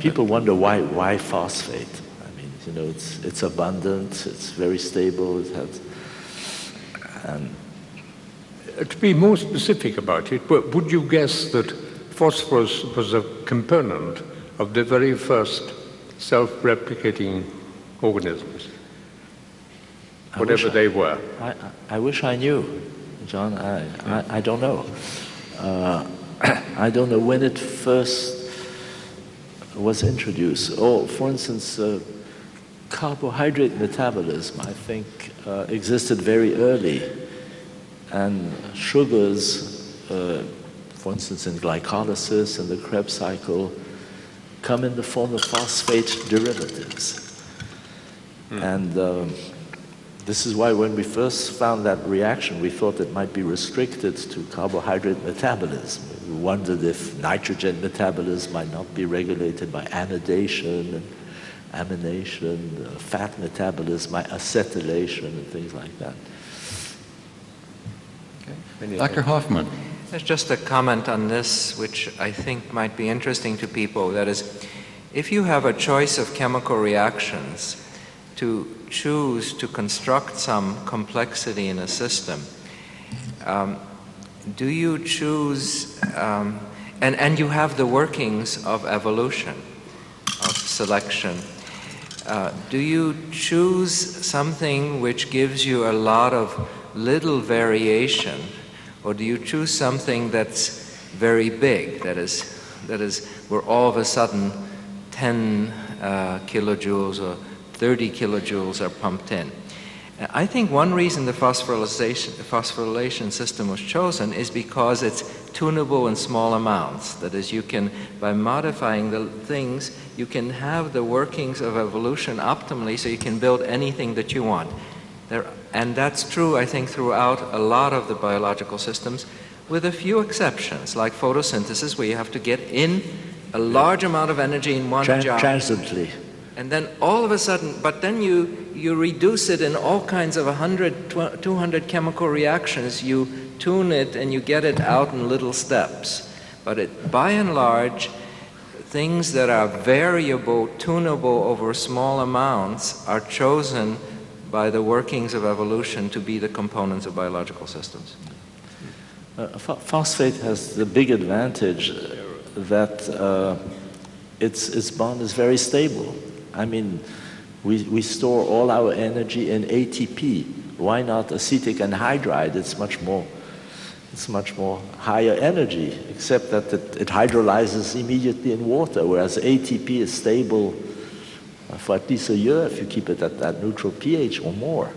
People wonder why, why phosphate? I mean, you know, it's, it's abundant, it's very stable, it has, and to be more specific about it, would you guess that phosphorus was a component of the very first self-replicating organisms? Whatever they were. I, I, wish I knew, John. I, I, I don't know. Uh, [coughs] I don't know when it first was introduced. Or, for instance, uh, carbohydrate metabolism, I think, uh, existed very early. And sugars, uh, for instance, in glycolysis and the Krebs cycle, come in the form of phosphate derivatives. Hmm. And um, this is why when we first found that reaction, we thought it might be restricted to carbohydrate metabolism. We wondered if nitrogen metabolism might not be regulated by anidation and amination, uh, fat metabolism by acetylation and things like that. Okay. Dr. Hoffman. There's just a comment on this which I think might be interesting to people. That is, if you have a choice of chemical reactions to choose to construct some complexity in a system, um, do you choose, um, and, and you have the workings of evolution, of selection, uh, do you choose something which gives you a lot of little variation, or do you choose something that's very big, that is, that is where all of a sudden 10 uh, kilojoules or 30 kilojoules are pumped in. I think one reason the phosphorylation, phosphorylation system was chosen is because it's tunable in small amounts. That is, you can, by modifying the things, you can have the workings of evolution optimally so you can build anything that you want. There, and that's true, I think, throughout a lot of the biological systems, with a few exceptions, like photosynthesis, where you have to get in a large amount of energy in one Tran job. Transiently. And then all of a sudden, but then you, you reduce it in all kinds of 100, 200 chemical reactions. You tune it and you get it out in little steps. But it, by and large, things that are variable, tunable over small amounts are chosen by the workings of evolution to be the components of biological systems. Uh, phosphate has the big advantage that uh, its, its bond is very stable. I mean, we, we store all our energy in ATP. Why not acetic anhydride? It's much more, it's much more higher energy, except that it, it hydrolyzes immediately in water, whereas ATP is stable for at least a year if you keep it at that neutral pH or more.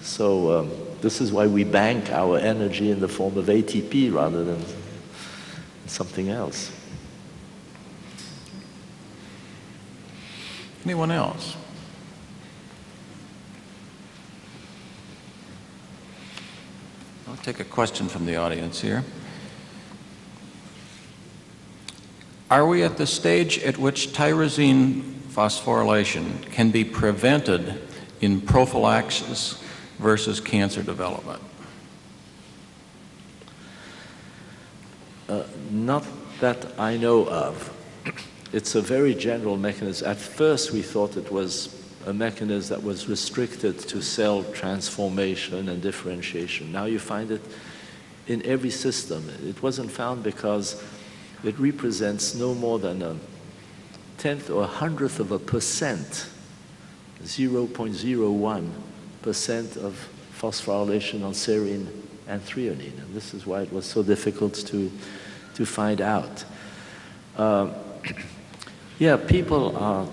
So um, this is why we bank our energy in the form of ATP rather than something else. Anyone else? I'll take a question from the audience here. Are we at the stage at which tyrosine phosphorylation can be prevented in prophylaxis versus cancer development? Uh, not that I know of. It's a very general mechanism. At first, we thought it was a mechanism that was restricted to cell transformation and differentiation. Now you find it in every system. It wasn't found because it represents no more than a tenth or a hundredth of a percent, 0.01 percent of phosphorylation on serine and threonine. And this is why it was so difficult to, to find out. Uh, [clears throat] yeah, people are,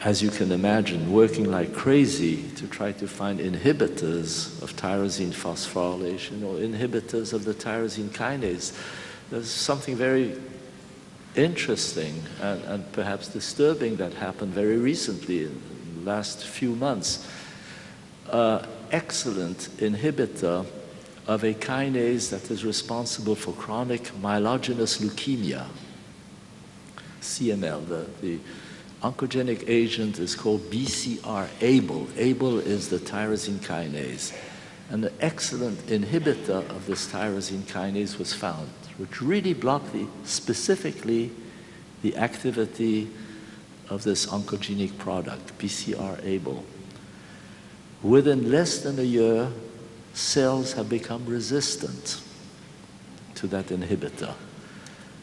as you can imagine, working like crazy to try to find inhibitors of tyrosine phosphorylation or inhibitors of the tyrosine kinase. There's something very interesting and, and perhaps disturbing that happened very recently in the last few months. Uh, excellent inhibitor of a kinase that is responsible for chronic myelogenous leukemia, CML. The, the oncogenic agent is called BCR-ABL. ABL is the tyrosine kinase. And an excellent inhibitor of this tyrosine kinase was found which really blocked the, specifically the activity of this oncogenic product, BCR-ABL. Within less than a year, cells have become resistant to that inhibitor.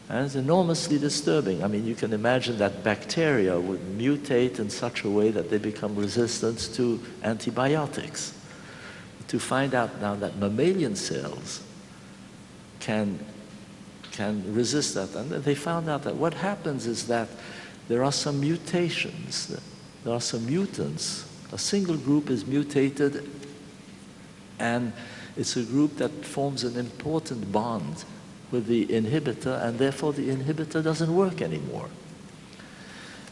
And it's enormously disturbing. I mean, you can imagine that bacteria would mutate in such a way that they become resistant to antibiotics. To find out now that mammalian cells can can resist that. And they found out that what happens is that there are some mutations, there are some mutants. A single group is mutated, and it's a group that forms an important bond with the inhibitor, and therefore the inhibitor doesn't work anymore.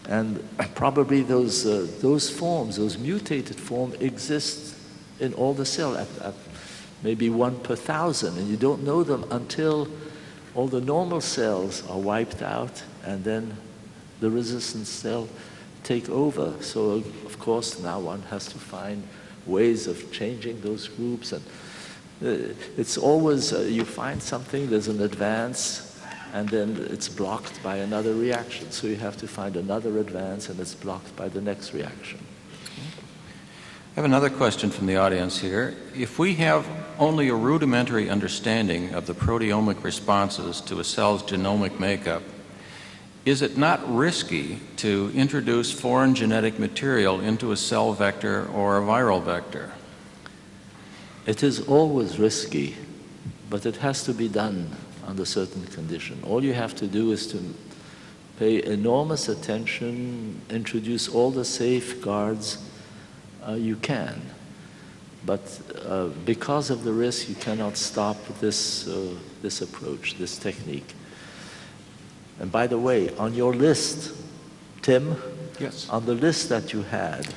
And [clears throat] probably those, uh, those forms, those mutated forms, exist in all the cells at, at maybe one per thousand, and you don't know them until all the normal cells are wiped out and then the resistant cell take over. So of course now one has to find ways of changing those groups and it's always uh, you find something, there's an advance and then it's blocked by another reaction. So you have to find another advance and it's blocked by the next reaction. I have another question from the audience here. If we have only a rudimentary understanding of the proteomic responses to a cell's genomic makeup, is it not risky to introduce foreign genetic material into a cell vector or a viral vector? It is always risky, but it has to be done under certain condition. All you have to do is to pay enormous attention, introduce all the safeguards uh, you can. But uh, because of the risk, you cannot stop this, uh, this approach, this technique. And by the way, on your list, Tim, yes. on the list that you had,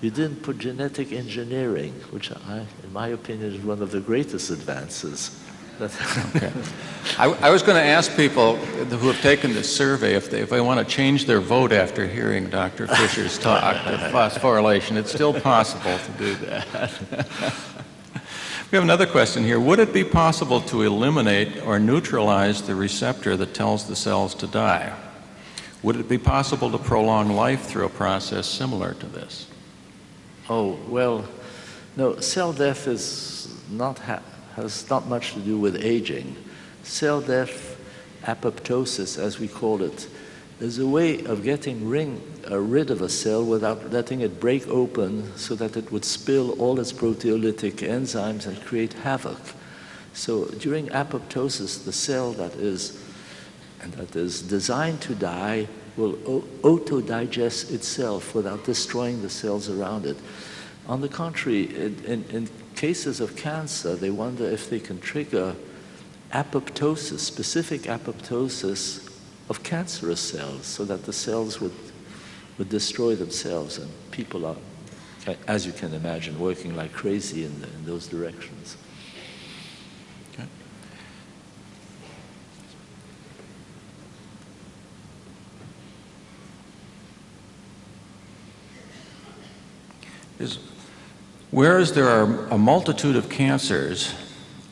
you didn't put genetic engineering, which I, in my opinion is one of the greatest advances [laughs] okay. I, I, was going to ask people who have taken this survey if they, if they want to change their vote after hearing Dr. Fischer's talk on [laughs] phosphorylation. It's still possible to do that. we have another question here. Would it be possible to eliminate or neutralize the receptor that tells the cells to die? Would it be possible to prolong life through a process similar to this? Oh, well, no, cell death is not has not much to do with aging. Cell death, apoptosis, as we call it, is a way of getting ring, uh, rid of a cell without letting it break open so that it would spill all its proteolytic enzymes and create havoc. So during apoptosis, the cell that is, and that is designed to die will auto-digest itself without destroying the cells around it. On the contrary, in, in, in cases of cancer, they wonder if they can trigger apoptosis, specific apoptosis of cancerous cells so that the cells would, would destroy themselves. And people are, as you can imagine, working like crazy in, in those directions. Is, whereas there are a multitude of cancers,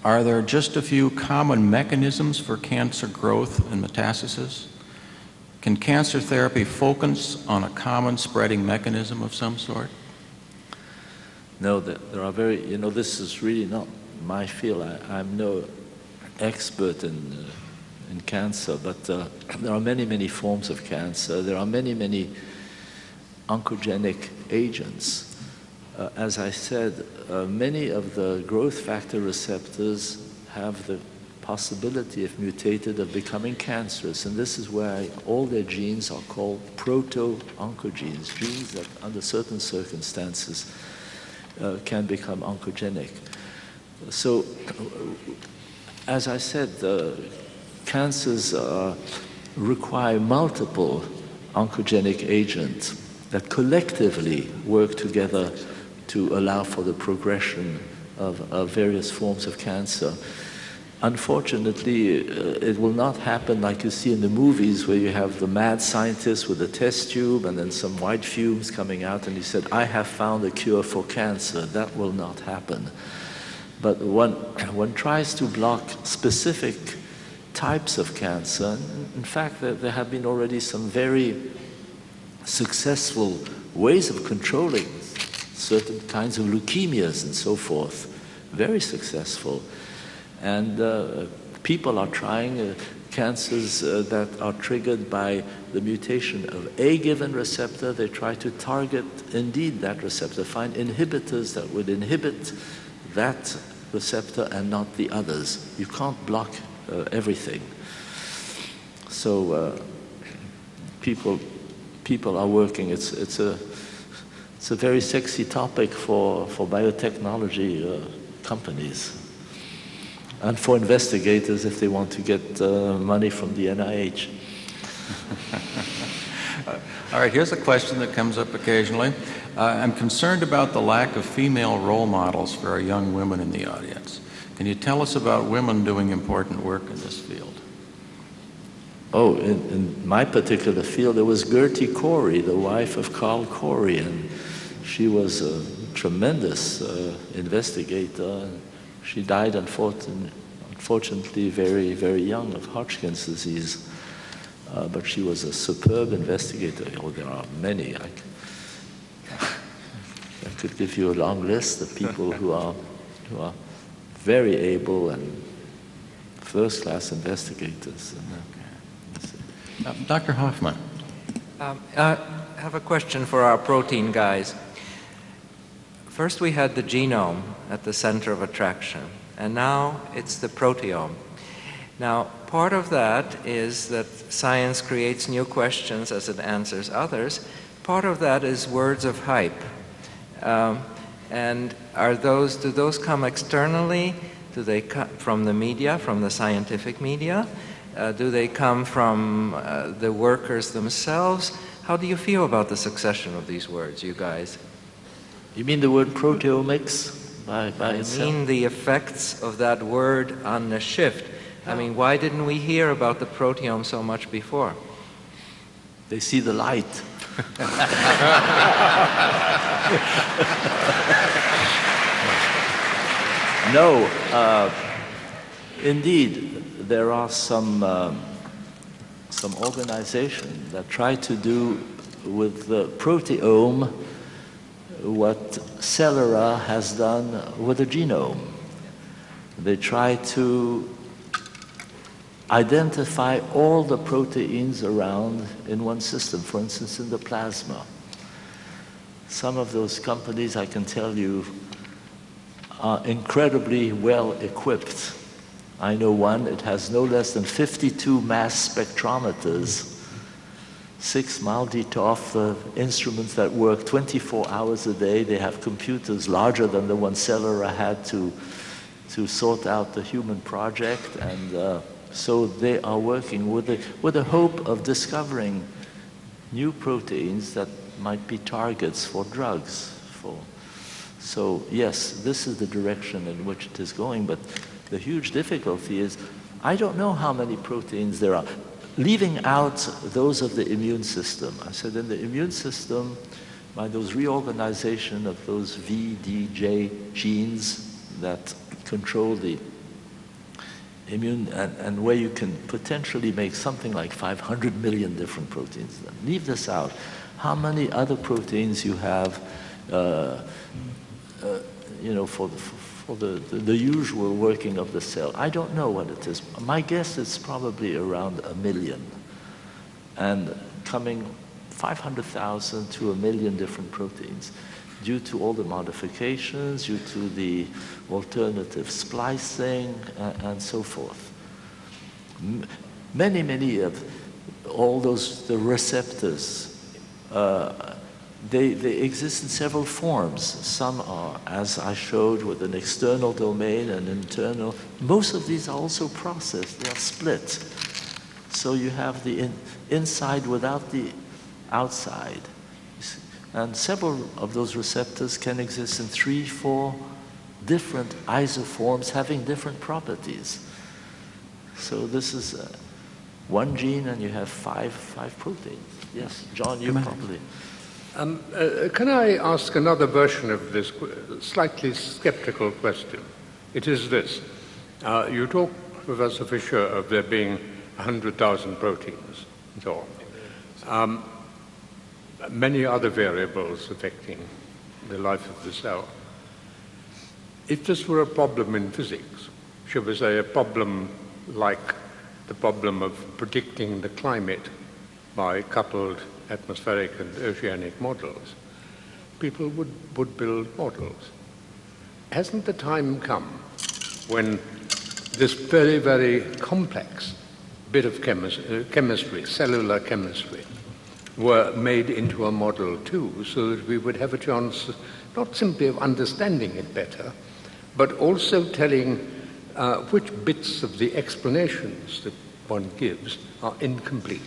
are there just a few common mechanisms for cancer growth and metastasis? Can cancer therapy focus on a common spreading mechanism of some sort? No, there, there are very, you know, this is really not my field. I, I'm no expert in, uh, in cancer, but uh, [clears throat] there are many, many forms of cancer. There are many, many oncogenic agents. Uh, as I said, uh, many of the growth factor receptors have the possibility, if mutated, of becoming cancerous. And this is why all their genes are called proto-oncogenes, genes that under certain circumstances uh, can become oncogenic. So, as I said, cancers uh, require multiple oncogenic agents that collectively work together to allow for the progression of, of various forms of cancer. Unfortunately, uh, it will not happen like you see in the movies where you have the mad scientist with a test tube and then some white fumes coming out and he said, I have found a cure for cancer. That will not happen. But one, one tries to block specific types of cancer. In fact, there, there have been already some very successful ways of controlling certain kinds of leukemias and so forth. Very successful. And uh, people are trying uh, cancers uh, that are triggered by the mutation of a given receptor. They try to target indeed that receptor, find inhibitors that would inhibit that receptor and not the others. You can't block uh, everything. So uh, people, people are working. It's, it's, a, it's a very sexy topic for, for biotechnology uh, companies and for investigators if they want to get uh, money from the NIH. [laughs] All right, here's a question that comes up occasionally. Uh, I'm concerned about the lack of female role models for our young women in the audience. Can you tell us about women doing important work in this field? Oh, in, in my particular field, there was Gerty Cori, the wife of Carl Cori, and she was a tremendous uh, investigator. She died, unfortunately, very, very young of Hodgkin's disease. Uh, but she was a superb investigator. Oh, there are many. I, [laughs] I could give you a long list of people who are, who are very able and first-class investigators. Uh, Dr. Hoffmann. Um, I have a question for our protein guys. First we had the genome at the center of attraction, and now it's the proteome. Now, part of that is that science creates new questions as it answers others. Part of that is words of hype. Um, and are those, do those come externally? Do they come from the media, from the scientific media? Uh, do they come from uh, the workers themselves? How do you feel about the succession of these words, you guys? You mean the word proteomics by, by I itself? mean the effects of that word on the shift. I mean, why didn't we hear about the proteome so much before? They see the light. [laughs] no, uh, indeed, there are some, um, some organizations that try to do with the proteome what Celera has done with the genome. They try to identify all the proteins around in one system, for instance, in the plasma. Some of those companies, I can tell you, are incredibly well equipped. I know one, it has no less than 52 mass spectrometers six MALDI-TOF uh, instruments that work 24 hours a day. They have computers larger than the one Celera had to, to sort out the human project. And uh, so they are working with the, with the hope of discovering new proteins that might be targets for drugs. For, so yes, this is the direction in which it is going, but The huge difficulty is I don't know how many proteins there are. Leaving out those of the immune system. I said in the immune system, by those reorganization of those V, D, J genes that control the immune and, and where you can potentially make something like 500 million different proteins. Leave this out. How many other proteins you have, uh, uh, you know, for the, for the, the, the, usual working of the cell? I don't know what it is. My guess is probably around a million. And coming 500,000 to a million different proteins due to all the modifications, due to the alternative splicing, uh, and so forth. M many, many of all those, the receptors, uh, they, they exist in several forms. Some are, as I showed, with an external domain and internal. Most of these are also processed, they are split. So you have the in, inside without the outside. And several of those receptors can exist in three, four different isoforms having different properties. So this is uh, one gene and you have five, five proteins. Yes, John, you probably. Um, uh, can I ask another version of this slightly skeptical question? It is this. Uh, you talk, Professor Fischer, of there being 100,000 proteins and so on. Um, many other variables affecting the life of the cell. If this were a problem in physics, should we say a problem like the problem of predicting the climate by coupled atmospheric and oceanic models, people would, would build models. Hasn't the time come when this very, very complex bit of chemis uh, chemistry, cellular chemistry, were made into a model too, so that we would have a chance not simply of understanding it better, but also telling uh, which bits of the explanations that one gives are incomplete.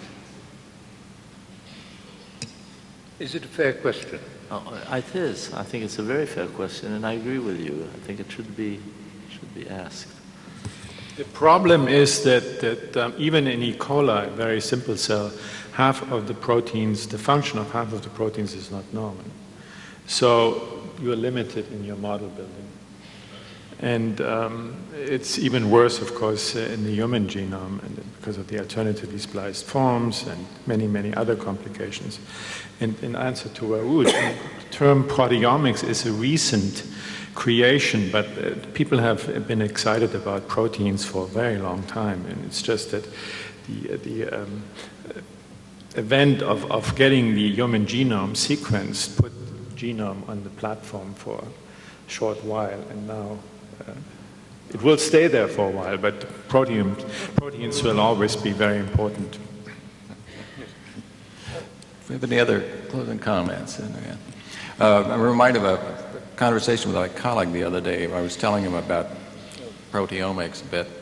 Is it a fair question? Oh, it is. I think it's a very fair question, and I agree with you. I think it should be, should be asked. The problem is that, that um, even in E. coli, a very simple cell, half of the proteins, the function of half of the proteins is not known. So you are limited in your model building. And um, it's even worse, of course, uh, in the human genome and because of the alternatively spliced forms and many, many other complications. And in answer to Roald, the term proteomics is a recent creation, but uh, people have been excited about proteins for a very long time. And it's just that the, the um, event of, of getting the human genome sequenced put genome on the platform for a short while, and now uh, it will stay there for a while, but protein, proteins will always be very important. If we have any other closing comments? Uh, I'm reminded of a conversation with my colleague the other day. I was telling him about proteomics a bit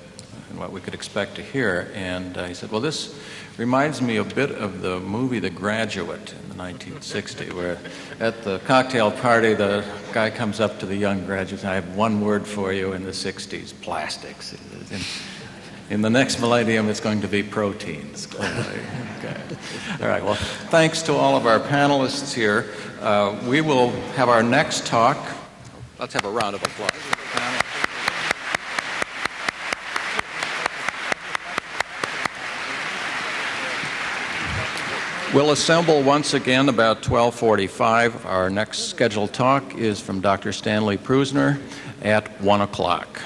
and what we could expect to hear, and uh, he said, well, this reminds me a bit of the movie The Graduate in the 1960s, where at the cocktail party, the guy comes up to the young graduates, I have one word for you in the 60s, plastics. In, in the next millennium, it's going to be proteins. [laughs] okay. All right, well, thanks to all of our panelists here. Uh, we will have our next talk. Let's have a round of applause. We'll assemble once again about 1245. Our next scheduled talk is from Dr. Stanley Prusiner at 1 o'clock.